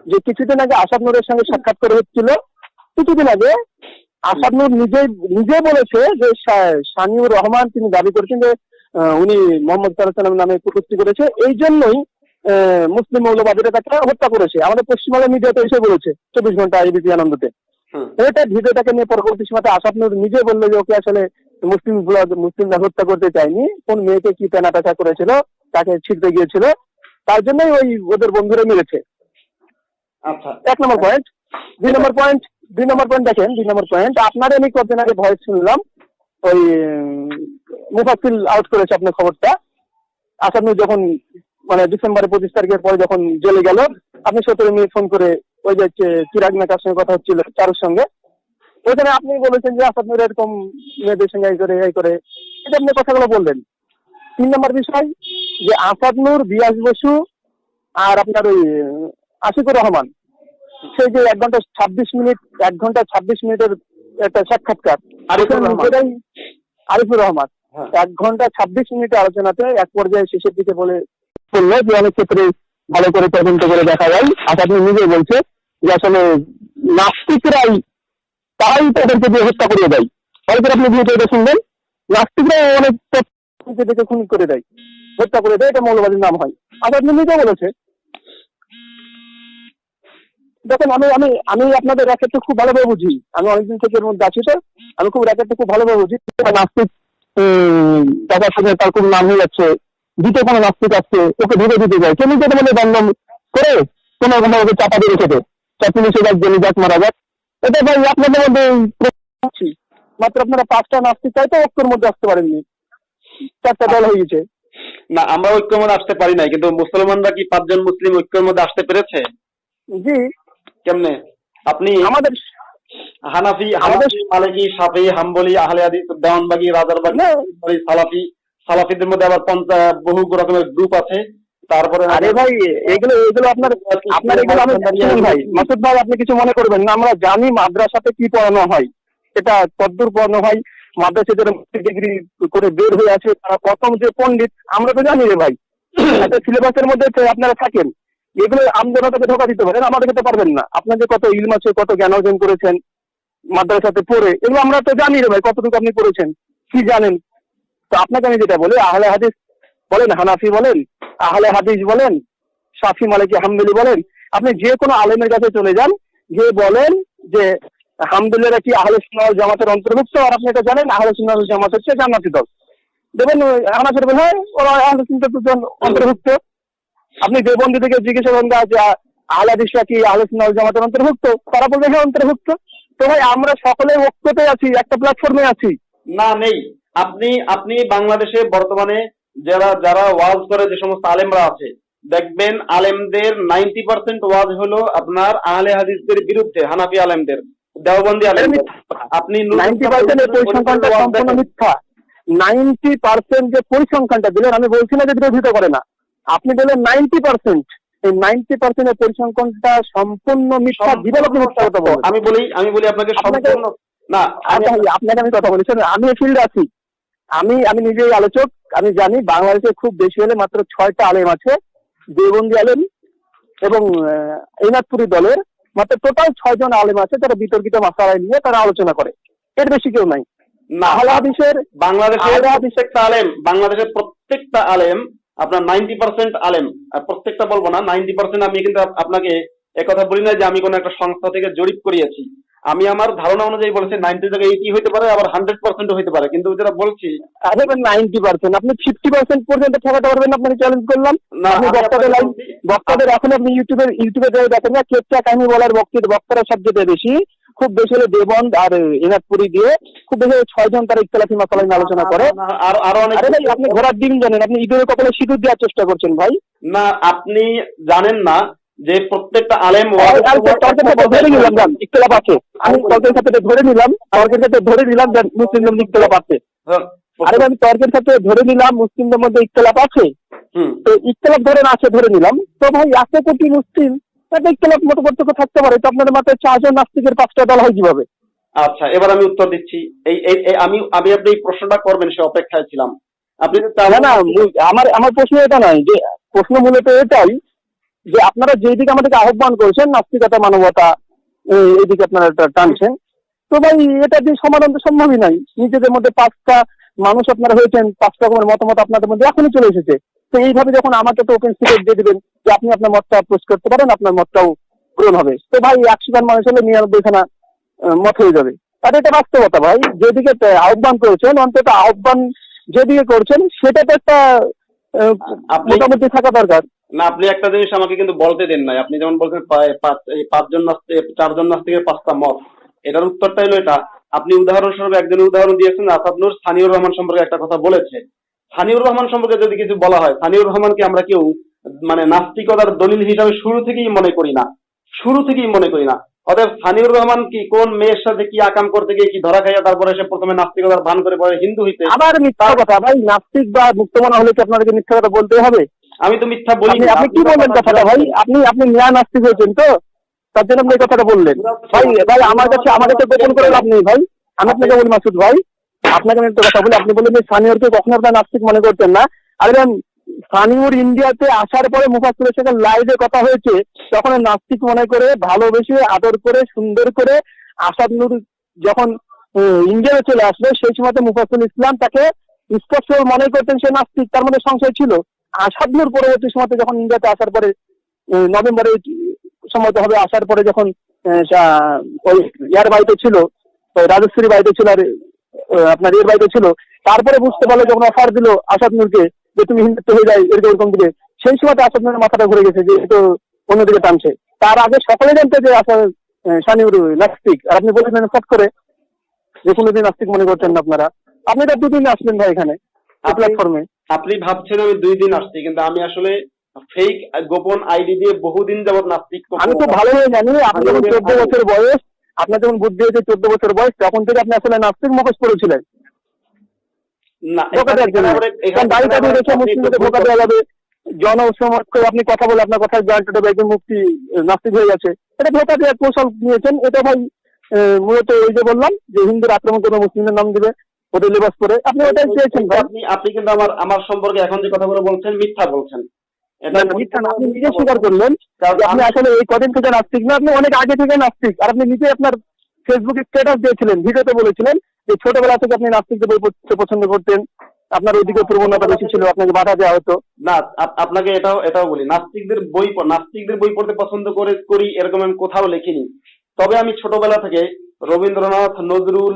যে কিছুদিন আগে আসাদ নূরের সঙ্গে সাক্ষাৎ করে হচ্ছিল কিছুদিন আগে আসাদ নূর নিজেই নিজে বলেছে যে শানিউর রহমান তিনি দাবি করেছেন যে উনি মোহাম্মদ সাল্লাহ নামে কুটুক্তি করেছে। এই জন্যই মুসলিম মৌলবাদীরা তাকে হত্যা করেছে। আমাদের পশ্চিমবঙ্গের মিডিয়াতে এসে বলেছে চব্বিশ ঘণ্টা এবিপি আনন্দতে। এটা ভিডিওটাকে নিয়ে পরবর্তী সময় আসাদ নূর নিজে বলল যে ওকে আসলে মুসলিম মুসলিমরা হত্যা করতে চায়নি। কোন মেয়েকে কি পেনা পেঁচা করেছিল? তাকে ছিটতে গিয়েছিল। তার জন্যই ওই ওদের বন্ধুরা মেরেছে আচ্ছা। এক নম্বর পয়েন্ট দুই নম্বর পয়েন্ট দুই নম্বর পয়েন্ট দেখেন, দুই নম্বর পয়েন্ট আপনার আমি কদিন আগে ভয়েস শুনলাম, ওই মুফাসিল আউট করেছে আপনার খবরটা। আসাদ যখন মানে ডিসেম্বরের পঁচিশ তারিখের পরে যখন জেলে গেল, আপনি সতেরো মিনিট ফোন করে ওই যে চিরাগ মেকার সঙ্গে কথা হচ্ছিল, চারুর সঙ্গে। ওইখানে আপনি বলেছেন যে, আসাদ এরকম মেয়েদের সঙ্গে এই করে এই করে। এটা আপনি কথাগুলো বললেন। তিন নম্বর বিষয়, যে আসাদ নূর, বিয়াস বসু আর আপনার ওই আশিকুর রহমান। সেই যে এক ঘণ্টা ছাব্বিশ মিনিট এক ঘণ্টা ছাব্বিশ মিনিটের একটা সাক্ষাৎকার। আরিফুর রহমান। হ্যাঁ। এক ঘণ্টা ছাব্বিশ মিনিটের আলোচনাতে এক পর্যায়ে শেষের দিকে বলে বলল যে অনেক ক্ষেত্রে ভালো করে তদন্ত করে দেখা যায়। আসাদ নূর নিজেই বলছে যে আসলে নাস্তিকরাই তারাই তাদেরকে দিয়ে হত্যা করে দেয়। অনেকের আপনি ভিডিও এটা শুনবেন? নাস্তিকরাই অনেক দেখে খুন করে দেয়। হত্যা করে দেয় এটা মৌলবাদীর নাম হয়। আসাদ নূর নিজেও বলেছে দেখেন আমি আমি আমি আপনাদের র্যাকেটটা খুব ভালোভাবে বুঝি। আমি অনেকদিন থেকে এর মধ্যে আছি তো। আমি খুব র্যাকেটটা খুব ভালোভাবে বুঝি। নাস্তিক টাকার সাথে তার খুব নাম হয়ে যাচ্ছে। দ্বিতীয় কোনো নাস্তিক আসছে ওকে ধরে দিতে যায়। কেউ নিজের মধ্যে দণ্ডম করে কোনো কোনো ওকে চাপা দিয়ে রেখেছে চার পুলিশে যাক জেনে যাক মারা যাক। এটা ভাই আপনাদের মধ্যে মাত্র আপনারা পাঁচটা নাস্তিক চাই তো ঐক্যের মধ্যে আসতে পারেননি। চারটা দল হয়ে গেছে। না আমরা ঐক্যের মধ্যে আসতে পারি নাই কিন্তু মুসলমানরা কি পাঁচজন মুসলিম ঐক্যের মধ্যে আসতে পেরেছে? জি। কেমনে? আপনি আমাদের হানাফি আমাদের- হানাফি মালিকি সাফি হাম্বলি আহলে হাদিস দেওয়ানবাগি রাজারবাগি। সালাফি। সালাফিদের মধ্যে আবার বহু রকমের গ্রুপ আছে। তারপরে আরে ভাই এগুলো এগুলো আপনার আপনার এগুলো আমি ভাই। মাসুদ ভাই আপনি কিছু মনে করবেন না? আমরা জানি মাদ্রাসাতে কি পড়ানো হয়। এটা কদ্দূর পড়ানো হয়। মাদ্রাসা যারা ডিগ্রি করে বের হয়ে আছে তারা প্রথম যে পণ্ডিত আমরা তো জানি রে ভাই। [coughs] একটা সিলেবাসের মধ্যে আপনারা থাকেন। এগুলো আমজনতাকে ধোকা দিতে পারেন আমাদেরকে তো পারবেন না। আপনাদের কত ইলম আছে, কত জ্ঞান অর্জন করেছেন মাদ্রাসাতে পড়ে, এগুলো আমরা তো জানি রে ভাই, কতটুকু আপনি করেছেন, কি জানেন? তো আপনাকে আমি যেটা বলি, আহলে হাদিস বলেন, হানাফি বলেন, আহলে হাদিস বলেন সাফি মালিকি হামদুলি বলেন, আপনি যে কোনো আলেমের কাছে চলে যান, যে বলেন যে হামদুলিরা কি আহলে সুন্নাহ জামাতের অন্তর্ভুক্ত, আর আপনি এটা জানেন, আহলে সুন্নাহ জামাত হচ্ছে জান্নাতি দল। দেখবেন হ্যাঁ ওরা আহলে সুন্নাহ অন্তর্ভুক্ত। আপনি দেবন্দি থেকে জিজ্ঞাসা করেন যে আহলে কি আহলে সুন্নাহ জামাতের অন্তর্ভুক্ত? তারা বলবে হ্যাঁ অন্তর্ভুক্ত। তো ভাই আমরা সকলে ঐক্যতে আছি একটা প্ল্যাটফর্মে আছি। না নেই। আপনি আপনি বাংলাদেশে বর্তমানে যারা যারা ওয়াজ করে যে সমস্ত আলেমরা আছে দেখবেন আলেমদের নাইনটি পার্সেন্ট ওয়াজ হলো আপনার আহলে হাদিসদের বিরুদ্ধে হানাফি আলেমদের দেওবন্দি আলেম আপনি নাইনটি পার্সেন্ট পরিসংখ্যানটা সম্পূর্ণ মিথ্যা। নাইনটি পার্সেন্ট যে পরিসংখ্যানটা দিলেন আমি বলছি না যে বিরোধিতা করে না। আপনি বললেন নাইনটি পার্সেন্ট এই নাইনটি পার্সেন্টের পরিসংখ্যানটা সম্পূর্ণ মিথ্যা আপনি মিথ্যা আমি বলি আমি বলি আপনাকে সম্পূর্ণ না আমি আচ্ছা আপনাকে আমি কথা বলি। আমি ফিল্ডে আছি। আমি আমি নিজেই আলোচক আমি জানি বাংলাদেশে খুব বেশি হলে মাত্র ছয়টা আলেম আছে দেবন্দি আলেম এবং আহ, এনাদপুরি দলের মাত্র টোটাল ছয়জন আলেম আছে তারা বিতর্কিত মাসালায় নিয়ে তারা আলোচনা করে। এর বেশি কেউ নাই। বাংলাদেশের প্রত্যেকটা আলেম বাংলাদেশের প্রত্যেকটা আলেম আপনার নাইনটি পার্সেন্ট আলেম প্রত্যেকটা বলব না নাইনটি পার্সেন্ট আমি কিন্তু আপনাকে একথা বলি না যে আমি কোনো একটা সংস্থা থেকে জরিপ করিয়েছি। আমি আমার ধারণা অনুযায়ী বলেছি নাইনটি থেকে এইটি হতে পারে আবার হান্ড্রেড পার্সেন্ট হতে পারে। কিন্তু যেটা বলছি আরে নাইনটি পার্সেন্ট। আপনি ফিফটি পার্সেন্ট পর্যন্ত ঠেকাতে পারবেন আপনাকে চ্যালেঞ্জ করলাম। না, বক্তাদের বক্তাদের এখন আপনি ইউটিউবে ইউটিউবে দেখেন না কেপচা কাহিনী বলার বক্তৃতা বক্তারা সবচেয়ে বেশি। খুব বেশি হলে দেবন্দ আর এনাথপুরি দিয়ে খুব বেশি হলে ছয়জন তারা ইতলাফি মাসালা নিয়ে আলোচনা করে। আরও আরও অনেক আরে ভাই আপনি ঘোড়ার ডিম জানেন আপনি ইঁদুরের কপালে সিঁদুর দেওয়ার চেষ্টা করছেন ভাই। না আপনি জানেন না যে প্রত্যেকটা আলেম ধরে নিলাম যান আছে। আমি তর্কের সাথে ধরে নিলাম তর্কের সাথে ধরে নিলাম যে মুসলিমদের মধ্যে আছে। আরে ভাই, আমি তর্কের সাথে ধরে নিলাম মুসলিমদের মধ্যে ইতলাফ আছে। তো ইতলাফ ধরেন আছে ধরে নিলাম। তো ভাই এত কোটি মুসলিম মতো থাকতে পারে তো আপনাদের মাথায় চারজন নাস্তিকের পাঁচটা দল হয় কীভাবে? আচ্ছা এবার আমি উত্তর দিচ্ছি। এই আমি আমি আপনি এই প্রশ্নটা করবেন সে অপেক্ষায় ছিলাম। আপনি না না আমার আমার প্রশ্ন এটা নয় যে প্রশ্ন মূলত এটাই যে আপনারা যেই দিকে আমাদেরকে আহ্বান করেছেন নাস্তিকতা মানবতা এই- এইদিকে আপনারা টানছেন তো ভাই এটা দিয়ে সমাধান তো সম্ভবই নাই। নিজেদের মধ্যে পাঁচটা মানুষ আপনারা হয়েছেন পাঁচটা রকমের মতামত আপনাদের মধ্যে এখনই চলে এসেছে। তো এইভাবে যখন আমাকে তো ওপেন সিক্রেট দিয়ে দিবেন যে আপনি আপনার মতটা পোস্ট করতে পারেন আপনার মতটাও পূরণ হবে। তো ভাই একশো জন মানুষ হলে নিরানব্বই খানা মত হয়ে যাবে। আর এটা বাস্তবতা ভাই যেদিকে আহ্বান করেছেন অন্তত আহ্বান যেদিকে করছেন সেটা তো একটা মোটামুটি থাকা দরকার। না আপনি একটা জিনিস আমাকে কিন্তু বলতে দেন নাই। আপনি যেমন বলছেন পাঁচ- পাঁচজন নাস্তিক চারজন নাস্তিকের পাঁচটা মত। এটার উত্তরটা হলো এটা। আপনি উদাহরণস্বরূপ একজনের উদাহরণ দিয়েছেন আসাদ নূর সানিউর রহমান সম্পর্কে একটা কথা বলেছে। সানিউর রহমান সম্পর্কে যদি কিছু বলা হয় সানিউর রহমানকে আমরা কেউ মানে নাস্তিকতার দলিল হিসাবে শুরু থেকেই মনে করি না। শুরু থেকেই মনে করি না। অতএব সানিউর রহমান কি কোন মেয়ের সাথে কি আকাম করতে গিয়ে কি ধরা খাইয়া তারপরে সে প্রথমে নাস্তিকতার ভান করে পরে হিন্দু হইতে? আবার মিথ্যা কথা ভাই নাস্তিক বা মুক্তমানা হলে কি আপনাদেরকে মিথ্যা কথা বলতে হবে? আমি তো মিথ্যা বলি আপনি কি বললেন কথাটা ভাই? আপনি আপনি ন্যায় নাস্তিক হয়েছেন তো? তার জন্য আপনি এই কথাটা বললেন। ভাই ভাই, আমার কাছে আমার কাছে গোপন করে লাভ নেই, ভাই। আমি আপনাকে বলি, মাসুদ ভাই, আপনাকে আমি একটা কথা বলি। আপনি বললেন যে সানিয়রকে কখনো আপনার নাস্তিক মনে করতেন না। আরে সানিউর ইন্ডিয়াতে আসার পরে মুফাসুলের সাথে লাইভে কথা হয়েছে। তখন নাস্তিক মনে করে, ভালোবেসে, আদর করে, সুন্দর করে আসাদ নূর যখন ইন্ডিয়াতে চলে আসলো, সেই সময়তে মুফাসুল ইসলাম তাকে স্পষ্ট মনে করতেন সে নাস্তিক। তার মধ্যে সংশয় ছিল। আসাদ নূর পরবর্তী সময়তে যখন ইন্ডিয়াতে আসার পরে নভেম্বরে সম্ভবত হবে আসার পরে যখন ওই ইয়ার বাড়িতে ছিল রাজশ্রী বাড়িতে ছিল আর আপনার এর বাড়িতে ছিল তারপরে বুঝতে পারল যখন অফার দিল আসাদ নূরকে যে তুমি হিন্দুত্ব হয়ে যায় এরকম এরকম দিবে সেই সময়তে আসাদ নূরের মাথাটা ঘুরে গেছে যে তো অন্যদিকে টানছে। তার আগে সকলে জানতো যে আসাদ শানিউর নাস্তিক। আর আপনি বলেছেন ফট করে যে কোনোদিন নাস্তিক মনে করছেন না আপনারা। আপনি তো দুদিন আসলেন ভাই এখানে প্ল্যাটফর্মে আপনি ভাবছেন আমি দুই দিন আসছি কিন্তু আমি আসলে ফেক গোপন আইডি দিয়ে বহুদিন যাবত নাস্তিক আমি তো ভালোই জানি আপনি যখন চোদ্দ বছর বয়স আপনার যখন বুদ্ধি হয়েছে চোদ্দ বছর বয়স তখন থেকে আপনি আসলে নাস্তিক মুখোশ করেছিলেন আপনি কথা বলে আপনার কথা দেবে একজন মুক্তি নাস্তিক হয়ে গেছে এটা ধোকা দেওয়ার কৌশল নিয়েছেন। এটা ভাই মূলত ওই যে বললাম যে হিন্দুর আক্রমণ করে মুসলিমদের নাম দিবে ওদের লেবাস করে আপনি ওটাই চেয়েছেন আপনি আপনি কিন্তু আমার আমার সম্পর্কে এখন যে কথাগুলো বলছেন মিথ্যা বলছেন। আপনি নিজে স্বীকার করলেন আপনি আসলে এই কদিন থেকে নাস্তিক না আপনি অনেক আগে থেকে নাস্তিক। আর আপনি নিজে আপনার ফেসবুকে স্ট্যাটাস দিয়েছিলেন ভিডিওতে বলেছিলেন যে ছোটবেলা থেকে আপনি নাস্তিকদের বই পড়তে পছন্দ করতেন আপনার ওইদিকে প্রবণতা বেশি ছিল আপনাকে বাধা দেওয়া হতো। না আপনাকে এটাও এটাও বলি নাস্তিকদের বই নাস্তিকদের বই পড়তে পছন্দ করে করি এরকম আমি কোথাও লিখিনি। তবে আমি ছোটবেলা থেকে রবীন্দ্রনাথ নজরুল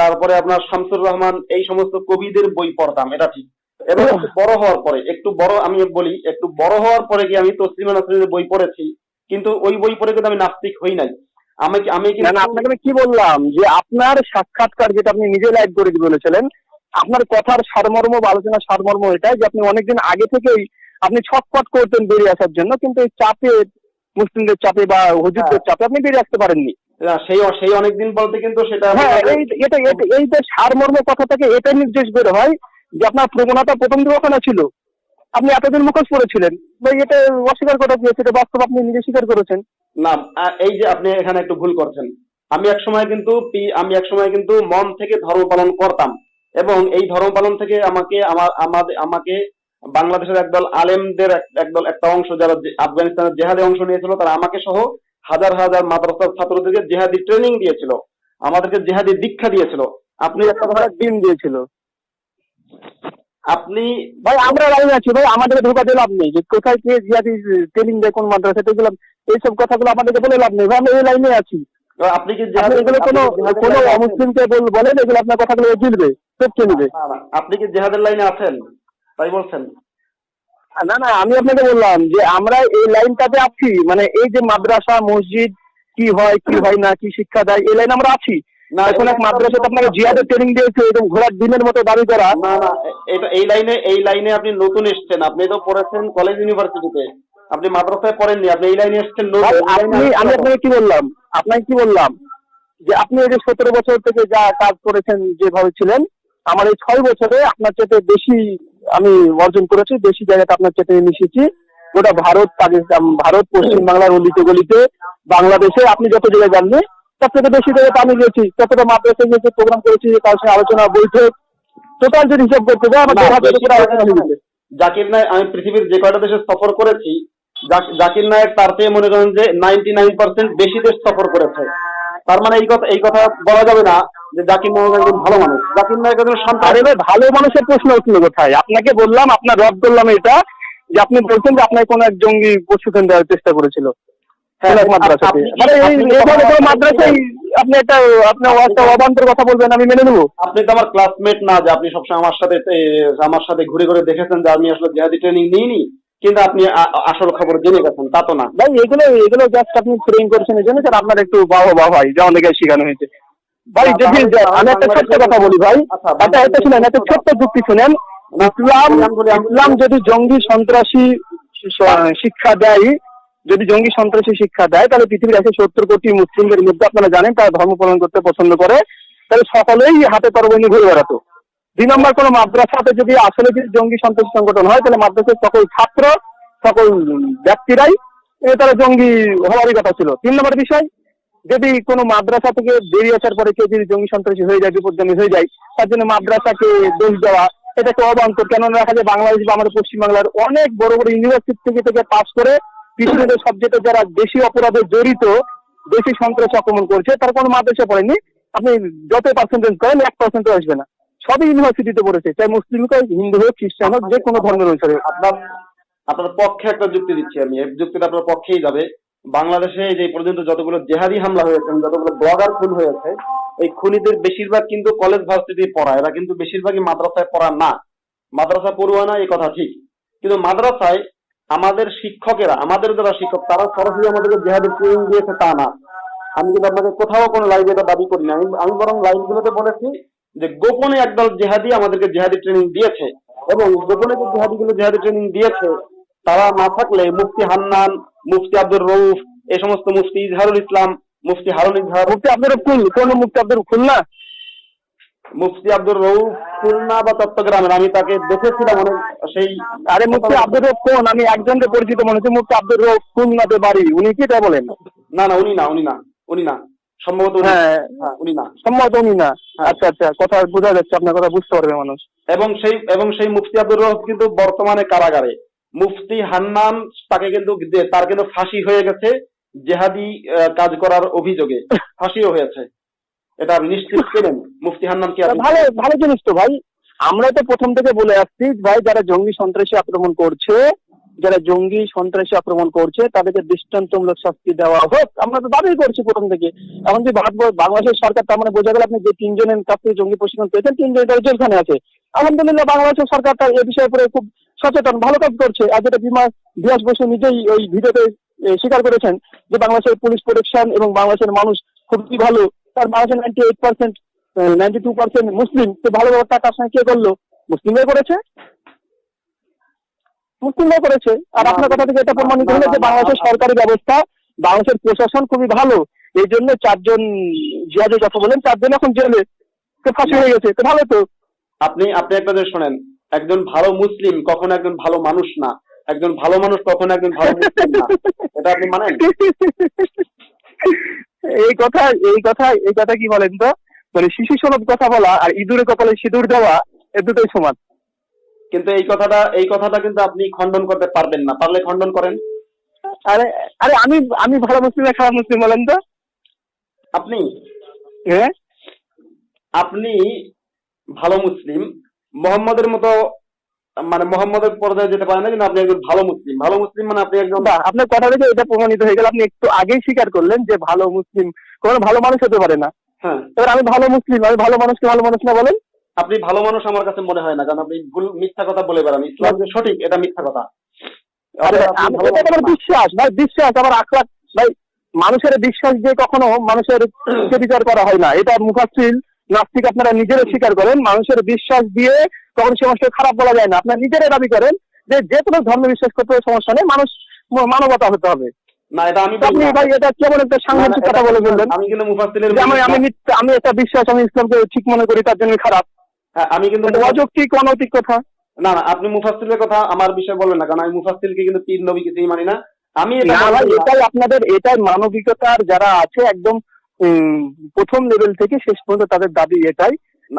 তারপরে আপনার শামসুর রহমান এই সমস্ত কবিদের বই পড়তাম এটা ঠিক। এবং বড় হওয়ার পরে একটু বড় আমি বলি একটু বড় হওয়ার পরে গিয়ে আমি তসলিমা নাসরিনের বই পড়েছি কিন্তু ওই বই পড়ে কিন্তু আমি নাস্তিক হই নাই। আমি আমি না না আপনাকে আমি কি বললাম? যে আপনার সাক্ষাৎকার যেটা আপনি নিজে লাইভ করে দিয়ে বলেছিলেন আপনার কথার সারমর্ম বা আলোচনার সারমর্ম এটাই যে আপনি অনেকদিন আগে থেকেই আপনি ছটপট করতেন বেরিয়ে আসার জন্য কিন্তু এই চাপে মুসলিমদের চাপে বা হুজুরদের চাপে আপনি বেরিয়ে আসতে পারেননি। সেই সেই অনেকদিন বলতে কিন্তু সেটা হ্যাঁ এই এটা এটা এই যে সারমর্ম কথা থেকে এটাই নির্দেশ বের হয় যে আপনার প্রবণতা প্রথম ওখানে ছিল। আপনি এতদিন মুখোশ পড়েছিলেন ভাই এটা অস্বীকার করা গিয়েছে এটা বাস্তব আপনি নিজে স্বীকার করেছেন? না এই যে আপনি এখানে একটু ভুল করছেন। আমি এক সময় কিন্তু আমি এক সময় কিন্তু মন থেকে ধর্ম পালন করতাম। এবং এই ধর্ম পালন থেকে আমাকে আমার আমাদের আমাকে বাংলাদেশের একদল আলেমদের একদল একটা অংশ যারা আফগানিস্তানের জেহাদে অংশ নিয়েছিল তারা আমাকে সহ হাজার হাজার মাদ্রাসার ছাত্রদেরকে জেহাদি ট্রেনিং দিয়েছিল। আমাদেরকে জেহাদি দীক্ষা দিয়েছিল। আপনি একটা দিন দিয়েছিল। আপনি ভাই আমরা লাইনে আছি ভাই আমাদেরকে ধোকা দিয়ে লাভ নেই। যে কোথায় কে জিয়াদি ট্রেনিং দেয় কোন মাদ্রাসা এগুলো এইসব কথাগুলো আমাদেরকে বলে লাভ নেই। ভাই আমরা এই লাইনে আছি। আপনি কি এগুলো কোনো কোনো অমুসলিমকে বল- বলেন এগুলো আপনার কথাগুলো জিলবে টপকে নিবে আপনি কি জেহাদের লাইনে আছেন? তাই বলছেন। না না আমি আপনাকে বললাম যে আমরা এই লাইনটাতে আছি। মানে এই যে মাদ্রাসা মসজিদ কি হয় কি হয় না কি শিক্ষা দেয় এই লাইনে আমরা আছি। না, এখন এক মাদ্রাসাতে আপনাকে জিহাদের ট্রেনিং দিয়েছে এবং ঘোড়ার দিনের মতো দাবি করা। না না এটা এই লাইনে এই লাইনে আপনি নতুন এসেছেন। আপনি তো পড়েছেন কলেজ ইউনিভার্সিটিতে আপনি মাদ্রাসায় পড়েননি আপনি এই লাইনে এসেছেন আপনি আমি আপনাকে কি বললাম? আপনাকে কি বললাম? যে আপনি এই যে সতেরো বছর থেকে যা কাজ করেছেন যেভাবে ছিলেন আমার এই ছয় বছরে আপনার চেয়ে বেশি আমি অর্জন করেছি বেশি জায়গাতে আপনার চেয়ে মিশেছি গোটা ভারত পাকিস্তান ভারত পশ্চিম বাংলার অলিতে গলিতে বাংলাদেশে আপনি যত জায়গায় যাননি তার থেকে বেশি জায়গাতে আমি গেছি যতটা মাদ্রাসায় গিয়েছি প্রোগ্রাম করেছি তার সঙ্গে আলোচনা বৈঠক টোটাল যদি হিসাব করতে যাই আমার করে আলোচনা হয়ে জাকির নায়ক আমি পৃথিবীর যে কয়টা দেশে সফর করেছি জাকির নায়ক তার চেয়ে মনে করেন যে নাইনটি নাইন পার্সেন্ট বেশি দেশ সফর করেছে। তার মানে এই কথা এই কথা বলা যাবে না যে জাকির নায়ক একজন ভালো মানুষ। জাকির নায়ক একজন সন্তান আরে ভালো মানুষের প্রশ্ন উঠল কোথায়? আপনাকে বললাম আপনার রদ করলাম এটা যে আপনি বলছেন যে আপনার কোন এক জঙ্গি প্রশিক্ষণ দেওয়ার চেষ্টা করেছিল। আপনি কি- এই আপনি কি এভাবে কোনো আমার- মাদ্রাসায় আপনি একটা আপনি একটা কথা বলবেন আমি মেনে নেব। আপনি তো আমার ক্লাসমেট না যে আপনি সবসময় আমার সাথে আমার সাথে ঘুরে ঘুরে দেখেছেন যে আমি আসলে জেহাদি ট্রেনিং নিইনি কিন্তু আপনি আসল খবর জেনে গেছেন তা তো না। ভাই এগুলো এগুলো জাস্ট আপনি ট্রেন করেছেন এই জন্য স্যার আপনার একটু বাবা বাবা ভাই যে অনেকে শেখানো হয়েছে। ভাই না, যদি আমি একটা ছোট্ট কথা বলি ভাই আচ্ছা, একটা একটা শুনেন একটা ছোট্ট যুক্তি শুনেন। ইসলাম ইসলাম যদি জঙ্গি সন্ত্রাসী শিক্ষা দেয় যদি জঙ্গি সন্ত্রাসী শিক্ষা দেয়, তাহলে পৃথিবীর একশো সত্তর কোটি মুসলিমদের মধ্যে আপনারা জানেন তারা ধর্ম পালন করতে পছন্দ করে, তাহলে সকলেই হাতে নিয়ে ঘুরে বেড়াতো। দুই নম্বর, কোনো মাদ্রাসাতে যদি আসলে যদি জঙ্গি সন্ত্রাসী সংগঠন হয়, তাহলে মাদ্রাসার সকল ছাত্র, সকল ব্যক্তিরাই তারা জঙ্গি হওয়ারই কথা ছিল। তিন নম্বর বিষয়, যদি কোনো মাদ্রাসা থেকে বেরিয়ে আসার পরে কেউ যদি জঙ্গি সন্ত্রাসী হয়ে যায়, বিপদগামী হয়ে যায়, তার জন্য মাদ্রাসাকে দোষ দেওয়া এটা একটা অবান্তর। কেন দেখা যায় বাংলাদেশ বা আমাদের পশ্চিমবাংলার অনেক বড় বড় ইউনিভার্সিটি থেকে থেকে পাস করে পৃথিবীর সাবজেক্টে যারা বেশি অপরাধে জড়িত, বেশি সন্ত্রাস আক্রমণ করছে, তার কোনো মাদ্রাসা পড়েনি। আপনি যত পার্সেন্টেজ করেন, এক পার্সেন্টও আসবে না। সবই ইউনিভার্সিটিতে পড়েছে। চাই মুসলিম হোক, হিন্দু হোক, খ্রিস্টান হোক, যে কোনো ধর্মের অনুসারে আপনার আপনার পক্ষে একটা যুক্তি দিচ্ছি আমি। এই যুক্তিটা আপনার পক্ষেই যাবে। বাংলাদেশে যে পর্যন্ত যতগুলো জেহাদি হামলা হয়েছে যতগুলো ব্লগার খুন হয়েছে, এই খুনিদের বেশিরভাগ কিন্তু কলেজ ভার্সিটি পড়া। এরা কিন্তু বেশিরভাগই মাদ্রাসায় পড়া না। মাদ্রাসা পড়ুয়া না এই কথা ঠিক। কিন্তু মাদ্রাসায় আমাদের শিক্ষকেরা, আমাদের যারা শিক্ষক, তারা সরাসরি আমাদেরকে জেহাদের ট্রেনিং দিয়েছে তা না। আমি কিন্তু আপনাকে কোথাও কোনো লাইভে এটা দাবি করি না। আমি বরং লাইভগুলোতে বলেছি যে গোপনে একদল জেহাদি আমাদেরকে জেহাদি ট্রেনিং দিয়েছে এবং গোপনে যে জেহাদিগুলো জেহাদি ট্রেনিং দিয়েছে, তারা না থাকলে মুফতি হান্নান, মুফতি আব্দুর রৌফ এই সমস্ত মুফতি ইজহারুল ইসলাম, মুফতি হারুন ইজহার আপনার ফুল কোন মুক্তি আপনার ফুল না মুফতি আব্দুর রউফ খুলনা বা চট্টগ্রামের আমি তাকে দেখেছিলাম অনেক সেই আরে মুক্তি আব্দুর রফ কোন? আমি একজনকে পরিচিত মনে হচ্ছে মুক্তি আব্দুর রফ খুলনাতে বাড়ি। উনি কি তাই বলেন? না না উনি না উনি না উনি না। সম্ভবত উনি- হ্যাঁ। হ্যাঁ উনি না। সম্ভবত উনি না। হ্যাঁ। আচ্ছা আচ্ছা কথা বোঝা যাচ্ছে আপনার কথা বুঝতে পারবে মানুষ। এবং সেই এবং সেই মুফতি আব্দুর রহমান কিন্তু বর্তমানে কারাগারে। মুফতি হান্নান তাকে কিন্তু তার কিন্তু ফাঁসি হয়ে গেছে জেহাদি কাজ করার অভিযোগে। [laughs] ফাঁসিও হয়েছে। এটা নিশ্চিত ছিলেন? মুফতি হান্নান কি ভালো ভালো জিনিস তো ভাই। আমরা তো প্রথম থেকে বলে আসছি, ভাই, যারা জঙ্গি সন্ত্রাসী আক্রমণ করছে, যারা জঙ্গি সন্ত্রাসী আক্রমণ করছে, তাদেরকে দৃষ্টান্তমূলক শাস্তি দেওয়া হোক। আমরা তো দাবি করছি প্রথম থেকে। এখন যে বাংলাদেশের সরকার, তার মানে বোঝা গেল আপনি যে তিনজনের কাছ থেকে জঙ্গি প্রশিক্ষণ পেয়েছেন, তিনজন তারা জেলখানে আছে। আলহামদুলিল্লাহ, বাংলাদেশের সরকার তার এ বিষয়ের উপরে খুব সচেতন, ভালো কাজ করছে। আর যেটা বিমা বিহাস বসু নিজেই ওই ভিডিওতে স্বীকার করেছেন যে বাংলাদেশের পুলিশ প্রোটেকশন এবং বাংলাদেশের মানুষ খুবই ভালো তার বাংলাদেশের ninety eight percent ninety two percent মুসলিম। তো ভালো ব্যাপারটা তার সঙ্গে কে করল? মুসলিমরাই করেছে? মুসলিমরাই করেছে। আর আপনার কথা থেকে এটা প্রমাণিত হলো যে বাংলাদেশের সরকারি ব্যবস্থা বাংলাদেশের প্রশাসন খুবই ভালো। এই জন্য চারজন জিয়াদের কথা বলেন চারজন এখন জেলে। তো ফাঁসি হয়ে গেছে। তো ভালো তো। আপনি আপনি একটা যে শোনেন। একজন ভালো মুসলিম কখনো একজন ভালো মানুষ না। একজন ভালো মানুষ কখনো একজন ভালো মুসলিম না। [laughs] এটা আপনি মানেন? এই কথা এই কথা এই কথা কি বলেন তো? মানে শিশু সনদ কথা বলা আর ইঁদুরের কপালে সিঁদুর দেওয়া এ দুটোই সমান। কিন্তু এই কথাটা এই কথাটা কিন্তু আপনি খণ্ডন করতে পারবেন না। পারলে খণ্ডন করেন। আরে আরে আমি আমি ভালো মুসলিম না খারাপ মুসলিম বলেন তো? আপনি? হ্যাঁ? আপনি ভালো মুসলিম। মোহাম্মদের মতো মানে মোহাম্মদের পর্যায়ে যেতে পারে না কিন্তু আপনি একজন ভালো মুসলিম। ভালো মুসলিম মানে আপনি একজন আপনার কথা থেকে এটা প্রমাণিত হয়ে গেল। আপনি একটু আগেই স্বীকার করলেন যে ভালো মুসলিম কোনো ভালো মানুষ হতে পারে না। হ্যাঁ। এবার আমি ভালো মুসলিম আমি ভালো মানুষকে ভালো মানুষ না বলেন। আপনি ভালো মানুষ আমার কাছে মনে হয় না কারণ আপনি ভুল মিথ্যা কথা বলে বেড়ান। ইসলাম যে সঠিক এটা মিথ্যা কথা। বিশ্বাস ভাই বিশ্বাস আমার আখলাক ভাই মানুষের বিশ্বাস দিয়ে কখনো মানুষের [clears throat] বিচার করা হয় না এটা মুখাশ্রিল নাস্তিক আপনারা নিজেরা স্বীকার করেন মানুষের বিশ্বাস দিয়ে কখনো সে মানুষকে খারাপ বলা যায় না। আপনারা নিজেরাই দাবি করেন যে যে কোনো ধর্ম বিশ্বাস করতে হবে সমস্যা নেই মানুষ মানবতা হতে হবে। না এটা আমি আপনি ভাই এটা কেমন একটা না, না, সাংঘাতিক কথা বলে ফেললেন। আমি কিন্তু মুফাসসিলের আমি আমি আমি একটা বিশ্বাস আমি ইসলামকে ঠিক মনে করি তার জন্য খারাপ। হ্যাঁ, আমি কিন্তু অযৌক্তিক অনৈতিক কথা। না না আপনি মুফাসসিলের কথা আমার বিষয়ে বলবেন না কারণ আমি মুফাসসিলকে কিন্তু পীর নবী কিছুই মানি না। আমি এটা আপনাদের এটাই মানবিকতার যারা আছে একদম প্রথম লেভেল থেকে শেষ পর্যন্ত তাদের দাবি এটাই।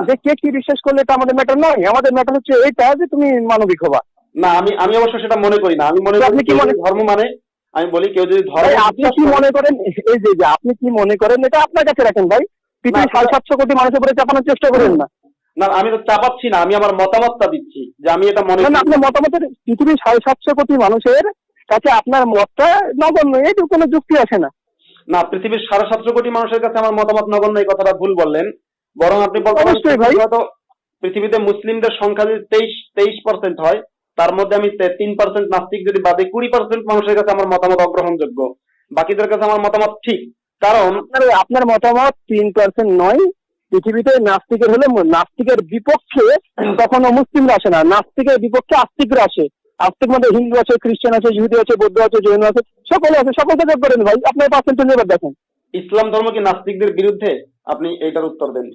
যে কে কি বিশ্বাস করলে এটা আমাদের ম্যাটার নয়? আমাদের ম্যাটার হচ্ছে এটা যে তুমি মানবিক হবা। না আমি আমি অবশ্য সেটা মনে করি না। আমি মনে করি আপনি কি মনে- ধর্ম মানে আমি বলি কেউ যদি ধর্ম আপনি কি মনে করেন? এই যে যে আপনি কি মনে করেন এটা আপনার কাছে রাখেন ভাই। পৃথিবীর সাড়ে সাতশো কোটি মানুষের উপরে চাপানোর চেষ্টা করেন না। না আমি তো চাপাচ্ছি না আমি আমার মতামতটা দিচ্ছি যে আমি এটা মনে করি। আপনার মতামতের পৃথিবীর সাড়ে সাতশো কোটি মানুষের কাছে আপনার মতটা নগণ্য এইটুকু কোনো যুক্তি আসে না। না পৃথিবীর সাড়ে সাতশো কোটি মানুষের কাছে আমার মতামত নগণ্য এই কথাটা ভুল বললেন। বরং আপনি পৃথিবীতে মুসলিমদের সংখ্যা যদি তেইশ তেইশ পার্সেন্ট হয় তার মধ্যে আমি তিন পার্সেন্ট নাস্তিক যদি বাদে কুড়ি পার্সেন্ট মানুষের কাছে আমার মতামত অগ্রহণযোগ্য। বাকিদের কাছে আমার মতামত ঠিক। কারণ আপনার আপনার মতামত তিন পার্সেন্ট নয়। পৃথিবীতে নাস্তিকের হলে নাস্তিকের বিপক্ষে কখনো মুসলিমরা আসে না। নাস্তিকের বিপক্ষে আস্তিকরা আসে। আস্তিক মধ্যে হিন্দু আছে খ্রিস্টান আছে ইহুদি আছে বৌদ্ধ আছে জৈন আছে সকলে আছে সকলকে যোগ করেন ভাই। আপনার পার্সেন্টেজ এবার দেখেন। ইসলাম ধর্ম কি নাস্তিকদের বিরুদ্ধে? আপনি এইটার উত্তর দেন।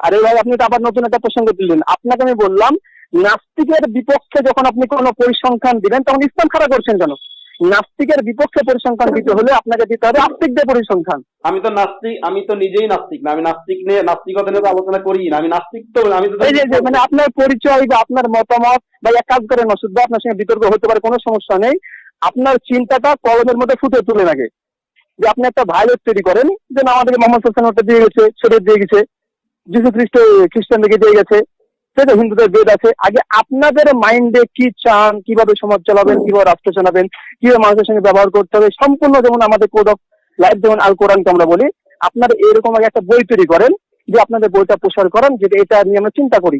আরে ভাই আপনি তো আবার নতুন একটা প্রসঙ্গ দিলেন আপনাকে আমি বললাম নাস্তিকের বিপক্ষে যখন আপনি কোনো পরিসংখ্যান দিবেন তখন ইসলাম খারাপ করছেন কেন? নাস্তিকের বিপক্ষে পরিসংখ্যান দিতে হলে আপনাকে দিতে হবে আস্তিকদের পরিসংখ্যান। আমি তো নাস্তিক আমি তো নিজেই নাস্তিক না আমি নাস্তিক নিয়ে নাস্তিকতা নিয়ে আলোচনা করি না আমি নাস্তিক তো আমি তো এই যে মানে আপনার পরিচয় বা আপনার মতামত বা এক কাজ করেন বা আপনার সঙ্গে বিতর্ক হতে পারে কোনো সমস্যা নেই। আপনার চিন্তাটা কলমের মধ্যে ফুটে তুলে লাগে যে আপনি একটা ভাইরাস তৈরি করেন যে আমাদেরকে মোহাম্মদ হোসেন ওটা দিয়ে গেছে শরীর দিয়ে গেছে যিশু খ্রিস্ট খ্রিস্টানদেরকে দিয়ে গেছে। আছে হিন্দুদের বেদ আছে। আগে আপনাদের মাইন্ডে কি চান কীভাবে সমাজ চালাবেন কীভাবে রাষ্ট্র চালাবেন কীভাবে মানুষের সঙ্গে ব্যবহার করতে হবে সম্পূর্ণ যেমন আমাদের কোড অফ লাইফ যেমন আল কোরআনকে আমরা বলি আপনারা এরকম আগে একটা বই তৈরি করেন যে আপনাদের বইটা প্রসার করেন যেটা এটা নিয়ে আমরা চিন্তা করি।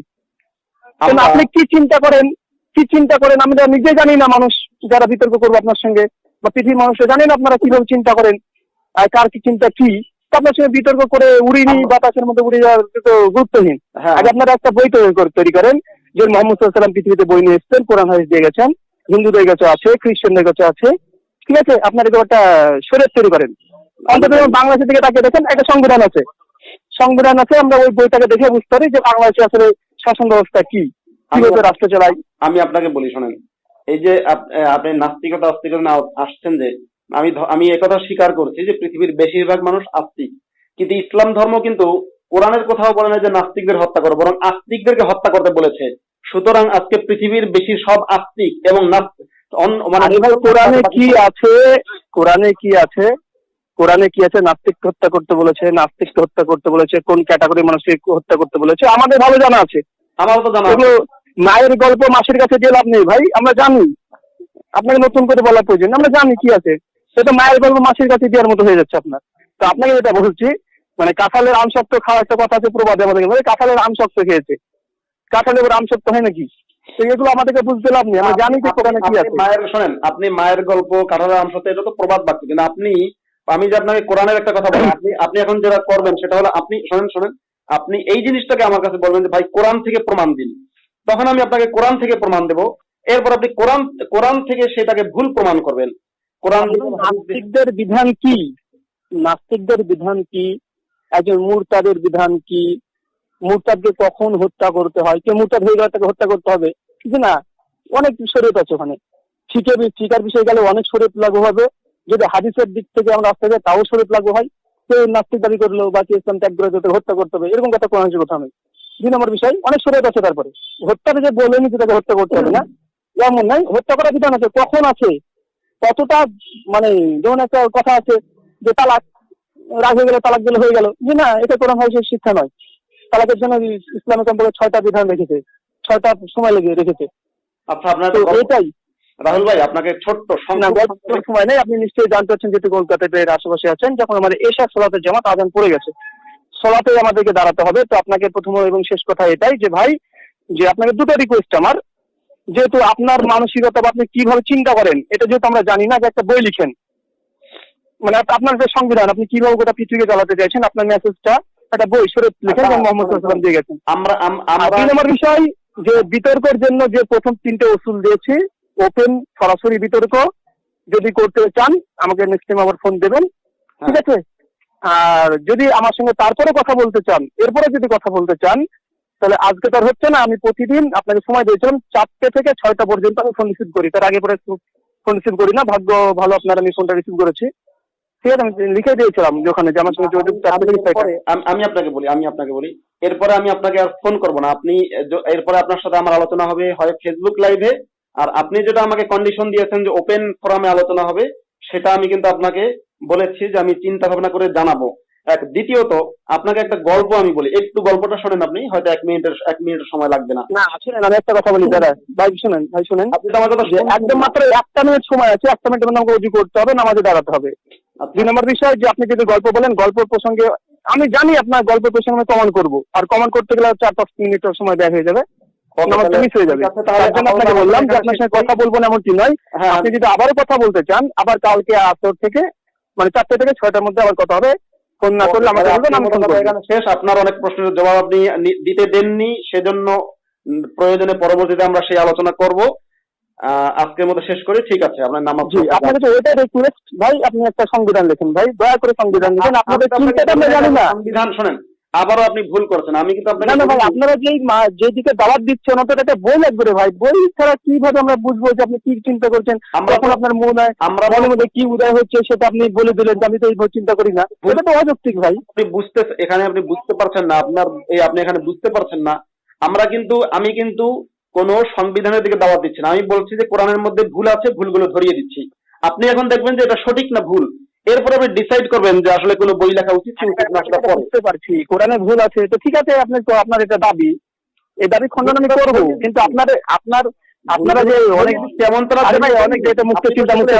আপনি কি চিন্তা করেন? কি চিন্তা করেন? আমি নিজে জানি না মানুষ যারা বিতর্ক করব আপনার সঙ্গে বা পৃথিবীর মানুষরা জানেন আপনারা কীভাবে চিন্তা করেন আর কার কি চিন্তা কি? আপনার সঙ্গে বিতর্ক করে উড়িনি বাতাসের মধ্যে উড়ে যাওয়ার তো গুরুত্বহীন। হ্যাঁ। আগে আপনারা একটা বই তৈরি করে- তৈরি করেন যে মোহাম্মদ সাল্লাম পৃথিবীতে বই নিয়ে এসছেন কোরআন হাদিস দিয়ে গেছেন হিন্দুদের কাছে আছে খ্রিস্টানদের কাছে আছে। ঠিক আছে? আপনারা এরকম একটা শরীর তৈরি করেন। অন্তত বাংলাদেশের দিকে তাকিয়ে দেখেন একটা সংবিধান আছে। সংবিধান আছে আমরা ওই বইটাকে দেখে বুঝতে পারি যে বাংলাদেশে আসলে শাসন ব্যবস্থা কি কীভাবে রাষ্ট্র চালায়। আমি আপনাকে বলি শোনেন। এই যে আপনি নাস্তিকতা আস্তিকতা না আসছেন যে আমি আমি একথা স্বীকার করছি যে পৃথিবীর বেশিরভাগ মানুষ আস্তিক। কিন্তু ইসলাম ধর্ম কিন্তু কোরআনের কোথাও বলে না যে নাস্তিকদের হত্যা করো বরং আস্তিকদেরকে হত্যা করতে বলেছে। সুতরাং আজকে পৃথিবীর বেশি সব আস্তিক এবং মানে কোরআনে কি আছে? কোরআনে কি আছে? কোরআনে কি আছে? নাস্তিক হত্যা করতে বলেছে নাস্তিক হত্যা করতে বলেছে কোন ক্যাটাগরি মানুষকে হত্যা করতে বলেছে আমাদের ভালো জানা আছে। আমারও তো জানা। মায়ের গল্প মাসের কাছে দিয়ে লাভ নেই ভাই আমরা জানি। আপনাকে নতুন করে বলার প্রয়োজন আমরা জানি কি আছে। সেটা মায়ের গল্প মাসের কাছে দেওয়ার মতো হয়ে যাচ্ছে আপনার। তো আপনাকে যেটা বলছি মানে কাঁঠালের আম শক্ত খাওয়া একটা কথা আছে প্রবাদে আমাদেরকে বলে কাঁঠালের আম শক্ত খেয়েছে। কাঁঠালের আম শক্ত হয় নাকি? এগুলো আমাদেরকে বুঝতে লাভ নেই আমরা জানি যে কোরআনে কি আছে। মায়ের শোনেন আপনি মায়ের গল্প কাঠারের আম সাথে এটা তো প্রবাদ বাক্য কিন্তু আপনি আমি যে আপনাকে কোরআনের একটা কথা বলেন আপনি আপনি এখন যেটা করবেন সেটা হলো আপনি শোনেন শোনেন আপনি এই জিনিসটাকে আমার কাছে বলবেন যে ভাই কোরআন থেকে প্রমাণ দিন। তখন আমি আপনাকে কোরআন থেকে প্রমাণ দেব। এরপর আপনি কোরআন কোরআন থেকে সেটাকে ভুল প্রমাণ করবেন। কোরআন নাস্তিকদের বিধান কি? নাস্তিকদের বিধান কি? একজন মুরতাদের বিধান কি? মুরতাদকে কখন হত্যা করতে হয়? কে মুরতাদ হয়ে গেলে তাকে হত্যা করতে হবে? কিন্তু না অনেক শরীয়ত আছে ওখানে। বিষয়ে গেলে অনেক শরীয়ত লাগু হবে। যদি হাদিসের দিক থেকে আমরা আসতে যাই তাও শরীয়ত লাগু হয়। কেউ নাস্তিক দাবি করল বা কেউ ইসলাম ত্যাগ করে হত্যা করতে হবে? এরকম কথা কোরআন কথা নেই দুই নম্বর বিষয় অনেক শরীয়ত আছে তারপরে। হত্যাকে যে বলেনি যে তাকে হত্যা করতে হবে না? এমন নাই হত্যা করার বিধান আছে। কখন আছে? কতটা মানে যেমন একটা কথা আছে যে তালাক রাগ হয়ে গেলে তালাক দিলে হয়ে গেল। যে না এটা কোরআন হাদিসের শিক্ষা নয়। তালাকের জন্য ইসলামের সম্পর্কে ছয়টা বিধান রেখেছে। ছয়টা সময় লেগে রেখেছে। আচ্ছা আপনার এটাই। রাহুল ভাই আপনাকে ছোট্ট সময় নেই। আপনি নিশ্চয়ই জানতে পারছেন যেহেতু কলকাতাতে এর আশেপাশে আছেন। যখন আমাদের এশা সলাতে জামাত আজান পড়ে গেছে সলাতেই আমাদেরকে দাঁড়াতে হবে। তো আপনাকে প্রথম এবং শেষ কথা এটাই যে ভাই যে আপনাকে দুটো রিকোয়েস্ট আমার। যেহেতু আপনার মানসিকতা বা আপনি কীভাবে চিন্তা করেন এটা যেহেতু আমরা জানি না যে একটা বই লিখেন। মানে আপনার যে সংবিধান আপনি কীভাবে গোটা পৃথিবীকে চালাতে চাইছেন আপনার মেসেজটা একটা বই সুরত লিখেন এবং মোহাম্মদ ওয়াসাল্লাম দিয়ে গেছেন। আমরা দুই নম্বর বিষয় যে বিতর্কের জন্য যে প্রথম তিনটে ওসুল দিয়েছি ওপেন সরাসরি বিতর্ক যদি করতে চান আমাকে নেক্সট টাইম আবার ফোন দেবেন। ঠিক আছে? আর যদি আমার সঙ্গে তারপরে কথা বলতে চান এরপরে যদি কথা বলতে চান তাহলে আজকে তার হচ্ছে না আমি প্রতিদিন আপনাকে সময় দিয়েছিলাম চারটে থেকে ছয়টা পর্যন্ত আমি ফোন রিসিভ করি। তার আগে পরে ফোন রিসিভ করি না ভাগ্য ভালো আপনার আমি ফোনটা রিসিভ করেছি। ঠিক আছে আমি লিখে দিয়েছিলাম ওখানে যে আমার সঙ্গে যোগাযোগ আমি আপনাকে বলি আমি আপনাকে বলি। এরপরে আমি আপনাকে আর ফোন করব না। আপনি এরপরে আপনার সাথে আমার আলোচনা হবে হয় ফেসবুক লাইভে আর আপনি যেটা আমাকে কন্ডিশন দিয়েছেন যে ওপেন ফোরামে আলোচনা হবে সেটা আমি কিন্তু আপনাকে বলেছি যে আমি চিন্তা ভাবনা করে জানাব। এক দ্বিতীয়ত আপনাকে একটা গল্প আমি বলি। একটু গল্পটা শোনেন আপনি হয়তো এক মিনিটের এক মিনিটের সময় লাগবে না। না শুনেন আমি একটা কথা বলি দাদা ভাই শুনেন ভাই শুনেন। আপনি তো আমার কথা একদম মাত্র একটা মিনিট সময় আছে একটা মিনিটের মধ্যে আমাকে উজু করতে হবে নামাজে দাঁড়াতে হবে। আচ্ছা। দুই নম্বর বিষয় যে আপনি যদি গল্প বলেন গল্প প্রসঙ্গে আমি জানি আপনার গল্প প্রসঙ্গে আমি কমান করব। আর কমান করতে গেলে চার পাঁচ মিনিটের সময় ব্যয় হয়ে যাবে। হয়ে আপাতত আপনাকে বললাম যে আপনার সঙ্গে কথা বলব না এমনটি নয়। হ্যাঁ। আপনি যদি আবারও কথা বলতে চান আবার কালকে আসর থেকে মানে চারটে থেকে ছয়টার মধ্যে আবার কথা হবে। ফোন না করলে আমাকে বলবেন আমি ফোন এখানে শেষ। আপনার অনেক প্রশ্নের জবাব আপনি দিতে দেননি সেজন্য প্রয়োজনে পরবর্তীতে আমরা সেই আলোচনা করব। আহ, আজকের মতো শেষ করি। ঠিক আছে আপনার নাম আপনি আপনাকে তো ওইটাই রিকোয়েস্ট ভাই আপনি একটা সংবিধান লেখেন। ভাই দয়া করে সংবিধান লিখেন। আপনাদের চিন্তাটা আমরা জানি না। সংবিধান শোনেন। আবারও আপনি ভুল করছেন। আমি কিন্তু আপনাকে না না ভাই আপনারা যেই যেদিকে দাওয়াত দিচ্ছেন একটা বই লাগবে রে ভাই। বই ছাড়া কীভাবে আমরা বুঝব যে আপনি কি চিন্তা করছেন? তখন আপনার মনে হয় আমরা মনের মধ্যে কি উদয় হচ্ছে সেটা আপনি বলে দিলেন আমি তো এইভাবে চিন্তা করি না। এটা তো অযৌক্তিক ভাই। আপনি বুঝতে এখানে আপনি বুঝতে পারছেন না আপনার এই আপনি এখানে বুঝতে পারছেন না। আমরা কিন্তু আমি কিন্তু কোন সংবিধানের দিকে দাওয়াত দিচ্ছি না। আমি বলছি যে কোরআনের মধ্যে ভুল আছে ভুলগুলো ধরিয়ে দিচ্ছি। আপনি এখন দেখবেন যে এটা সঠিক না ভুল? এরপর আপনি ডিসাইড করবেন যে আসলে কোনো বই লেখা উচিত বুঝতে পারছি কোরআনে ভুল আছে। তো ঠিক আছে আপনি তো আপনার এটা দাবি। এই দাবি খণ্ডন আমি করব কিন্তু আপনার আপনার আপনারা যে অনেক কেমন তারা অনেক যেটা মুক্ত চিন্তা। মুক্ত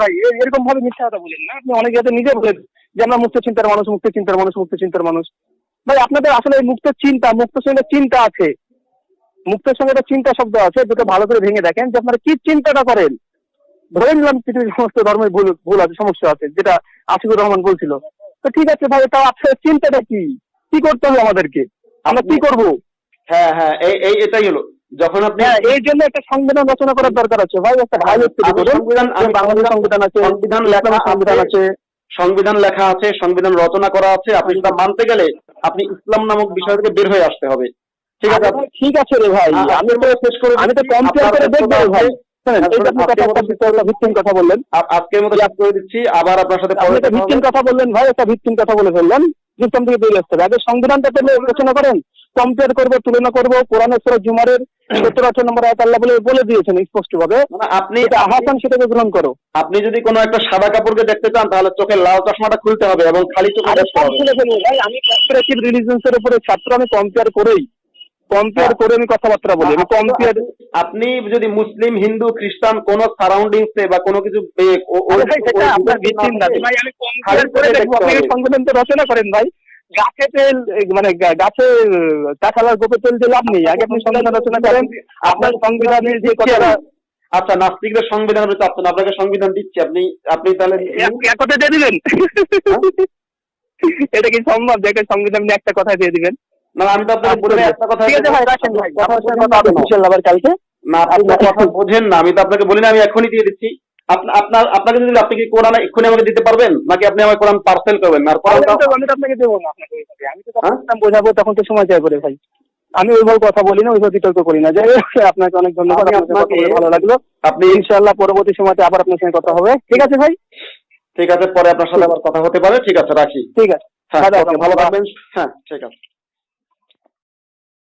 ভাই এরকম ভাবে মিথ্যা কথা বলেন না। আপনি অনেক জায়গাতে নিজে বলেন যে আমরা মুক্ত চিন্তার মানুষ মুক্ত চিন্তার মানুষ মুক্ত চিন্তার মানুষ। ভাই আপনাদের আসলে এই মুক্ত চিন্তা মুক্ত সঙ্গে চিন্তা আছে। মুক্তের সঙ্গে একটা চিন্তা শব্দ আছে দুটো ভালো করে ভেঙে দেখেন যে আপনারা কি চিন্তাটা করেন। ধরে নিলাম পৃথিবীর সমস্ত ধর্মের ভুল ভুল আছে সমস্যা আছে যেটা আশিকুর রহমান বলছিল। তো ঠিক আছে ভাই তাও আপনার চিন্তাটা কি? কি করতে হবে আমাদেরকে? আমরা কি করব? হ্যাঁ হ্যাঁ এই এটাই হলো। যখন আপনি হ্যাঁ এই জন্য একটা সংবিধান রচনা করার দরকার আছে। ভাই একটা ভাই আমি সংবিধান বাংলাদেশ সংবিধান আছে সংবিধান লেখা সংবিধান আছে। সংবিধান লেখা আছে সংবিধান রচনা করা আছে। আপনি সেটা মানতে গেলে আপনি ইসলাম নামক বিষয় থেকে বের হয়ে আসতে হবে। ঠিক আছে? ঠিক আছে রে ভাই আমি তো শেষ করে আমি তো কম্পেয়ার করে দেখব ভাই। শোনেন, এই যে আপনি কথা একটা বিষয়- ভিত্তিম কথা বললেন। আজকের মতো শেষ করে দিচ্ছি। আবার আপনার সাথে আপনি পরে একটা কথা ভিত্তিম কথা বললেন ভাই একটা ভিত্তিম কথা বলে ফেললেন। ইসলাম থেকে বেরিয়ে আসতে হবে। আগে সংবিধানটা পেলে রচনা করেন কম্পেয়ার করব তুলনা করব কোরআনের সুরা জুমারের সত্তর আঠারো নম্বর আয়াত আল্লাহ বলে বলে দিয়েছেন স্পষ্ট ভাবে মানে আপনি সেটাকে গ্রহণ করো। আপনি যদি কোনো একটা সাদা কাপড়কে দেখতে চান তাহলে চোখের লাল চশমাটা খুলতে হবে এবং খালি চোখে ভাই আমি কম্পারেটিভ উপরে ছাত্র আমি কম্পেয়ার করেই কম্পেয়ার করে আমি কথাবার্তা বলি আমি কম্পেয়ার আপনি যদি মুসলিম হিন্দু খ্রিস্টান কোন সারাউন্ডিংসে বা কোনো কিছু আপনার ভিত্তিম না ভাই আমি কম্পেয়ার করে দেখব। আপনি সংবিধান তো রচনা করেন ভাই। গাছে তেল মানে গাছে কাঁঠালার গোপে তেল দিয়ে লাভ নেই। আগে আপনি সংবিধান রচনা করেন। আপনার সংবিধানের যে কথাটা আচ্ছা নাস্তিকদের সংবিধান চাচ্ছেন আপনাকে সংবিধান দিচ্ছি। আপনি আপনি তাহলে এক- কথায় দিয়ে দিবেন? এটা কি সম্ভব যে একটা সংবিধান নিয়ে একটা কথা দিয়ে দিবেন? না আমি তো আপনাকে বলে একটা কথা ঠিক আছে ভাই রাখেন ভাই আপনার সঙ্গে কথা হবে না। আবার কালকে। না আপনি কথা বোঝেন না আমি তো আপনাকে বলি না আমি এখনই দিয়ে দিচ্ছি। আপনার আপনাকে যদি আপনি কি কোরআন এক্ষুনি আমাকে দিতে পারবেন? নাকি আপনি আমার কোরআন পার্সেল করবেন? আর আমি তো আপনাকে দেবো না ওইভাবে। আমি তো হ্যাঁ? তখন বোঝাবো তখন তো সময় চাই করে ভাই। আমি ওইভাবে কথা বলি না ওইভাবে বিতর্ক করি না। যাই হোক, আপনাকে অনেক ধন্যবাদ ভালো লাগল। আপনি ইনশাআল্লাহ পরবর্তী সময়তে আবার আপনার সঙ্গে কথা হবে। ঠিক আছে ভাই? ঠিক আছে পরে আপনার সাথে আবার কথা হতে পারে। ঠিক আছে রাখি। ঠিক আছে। হ্যাঁ ভালো থাকবেন। হ্যাঁ ঠিক আছে।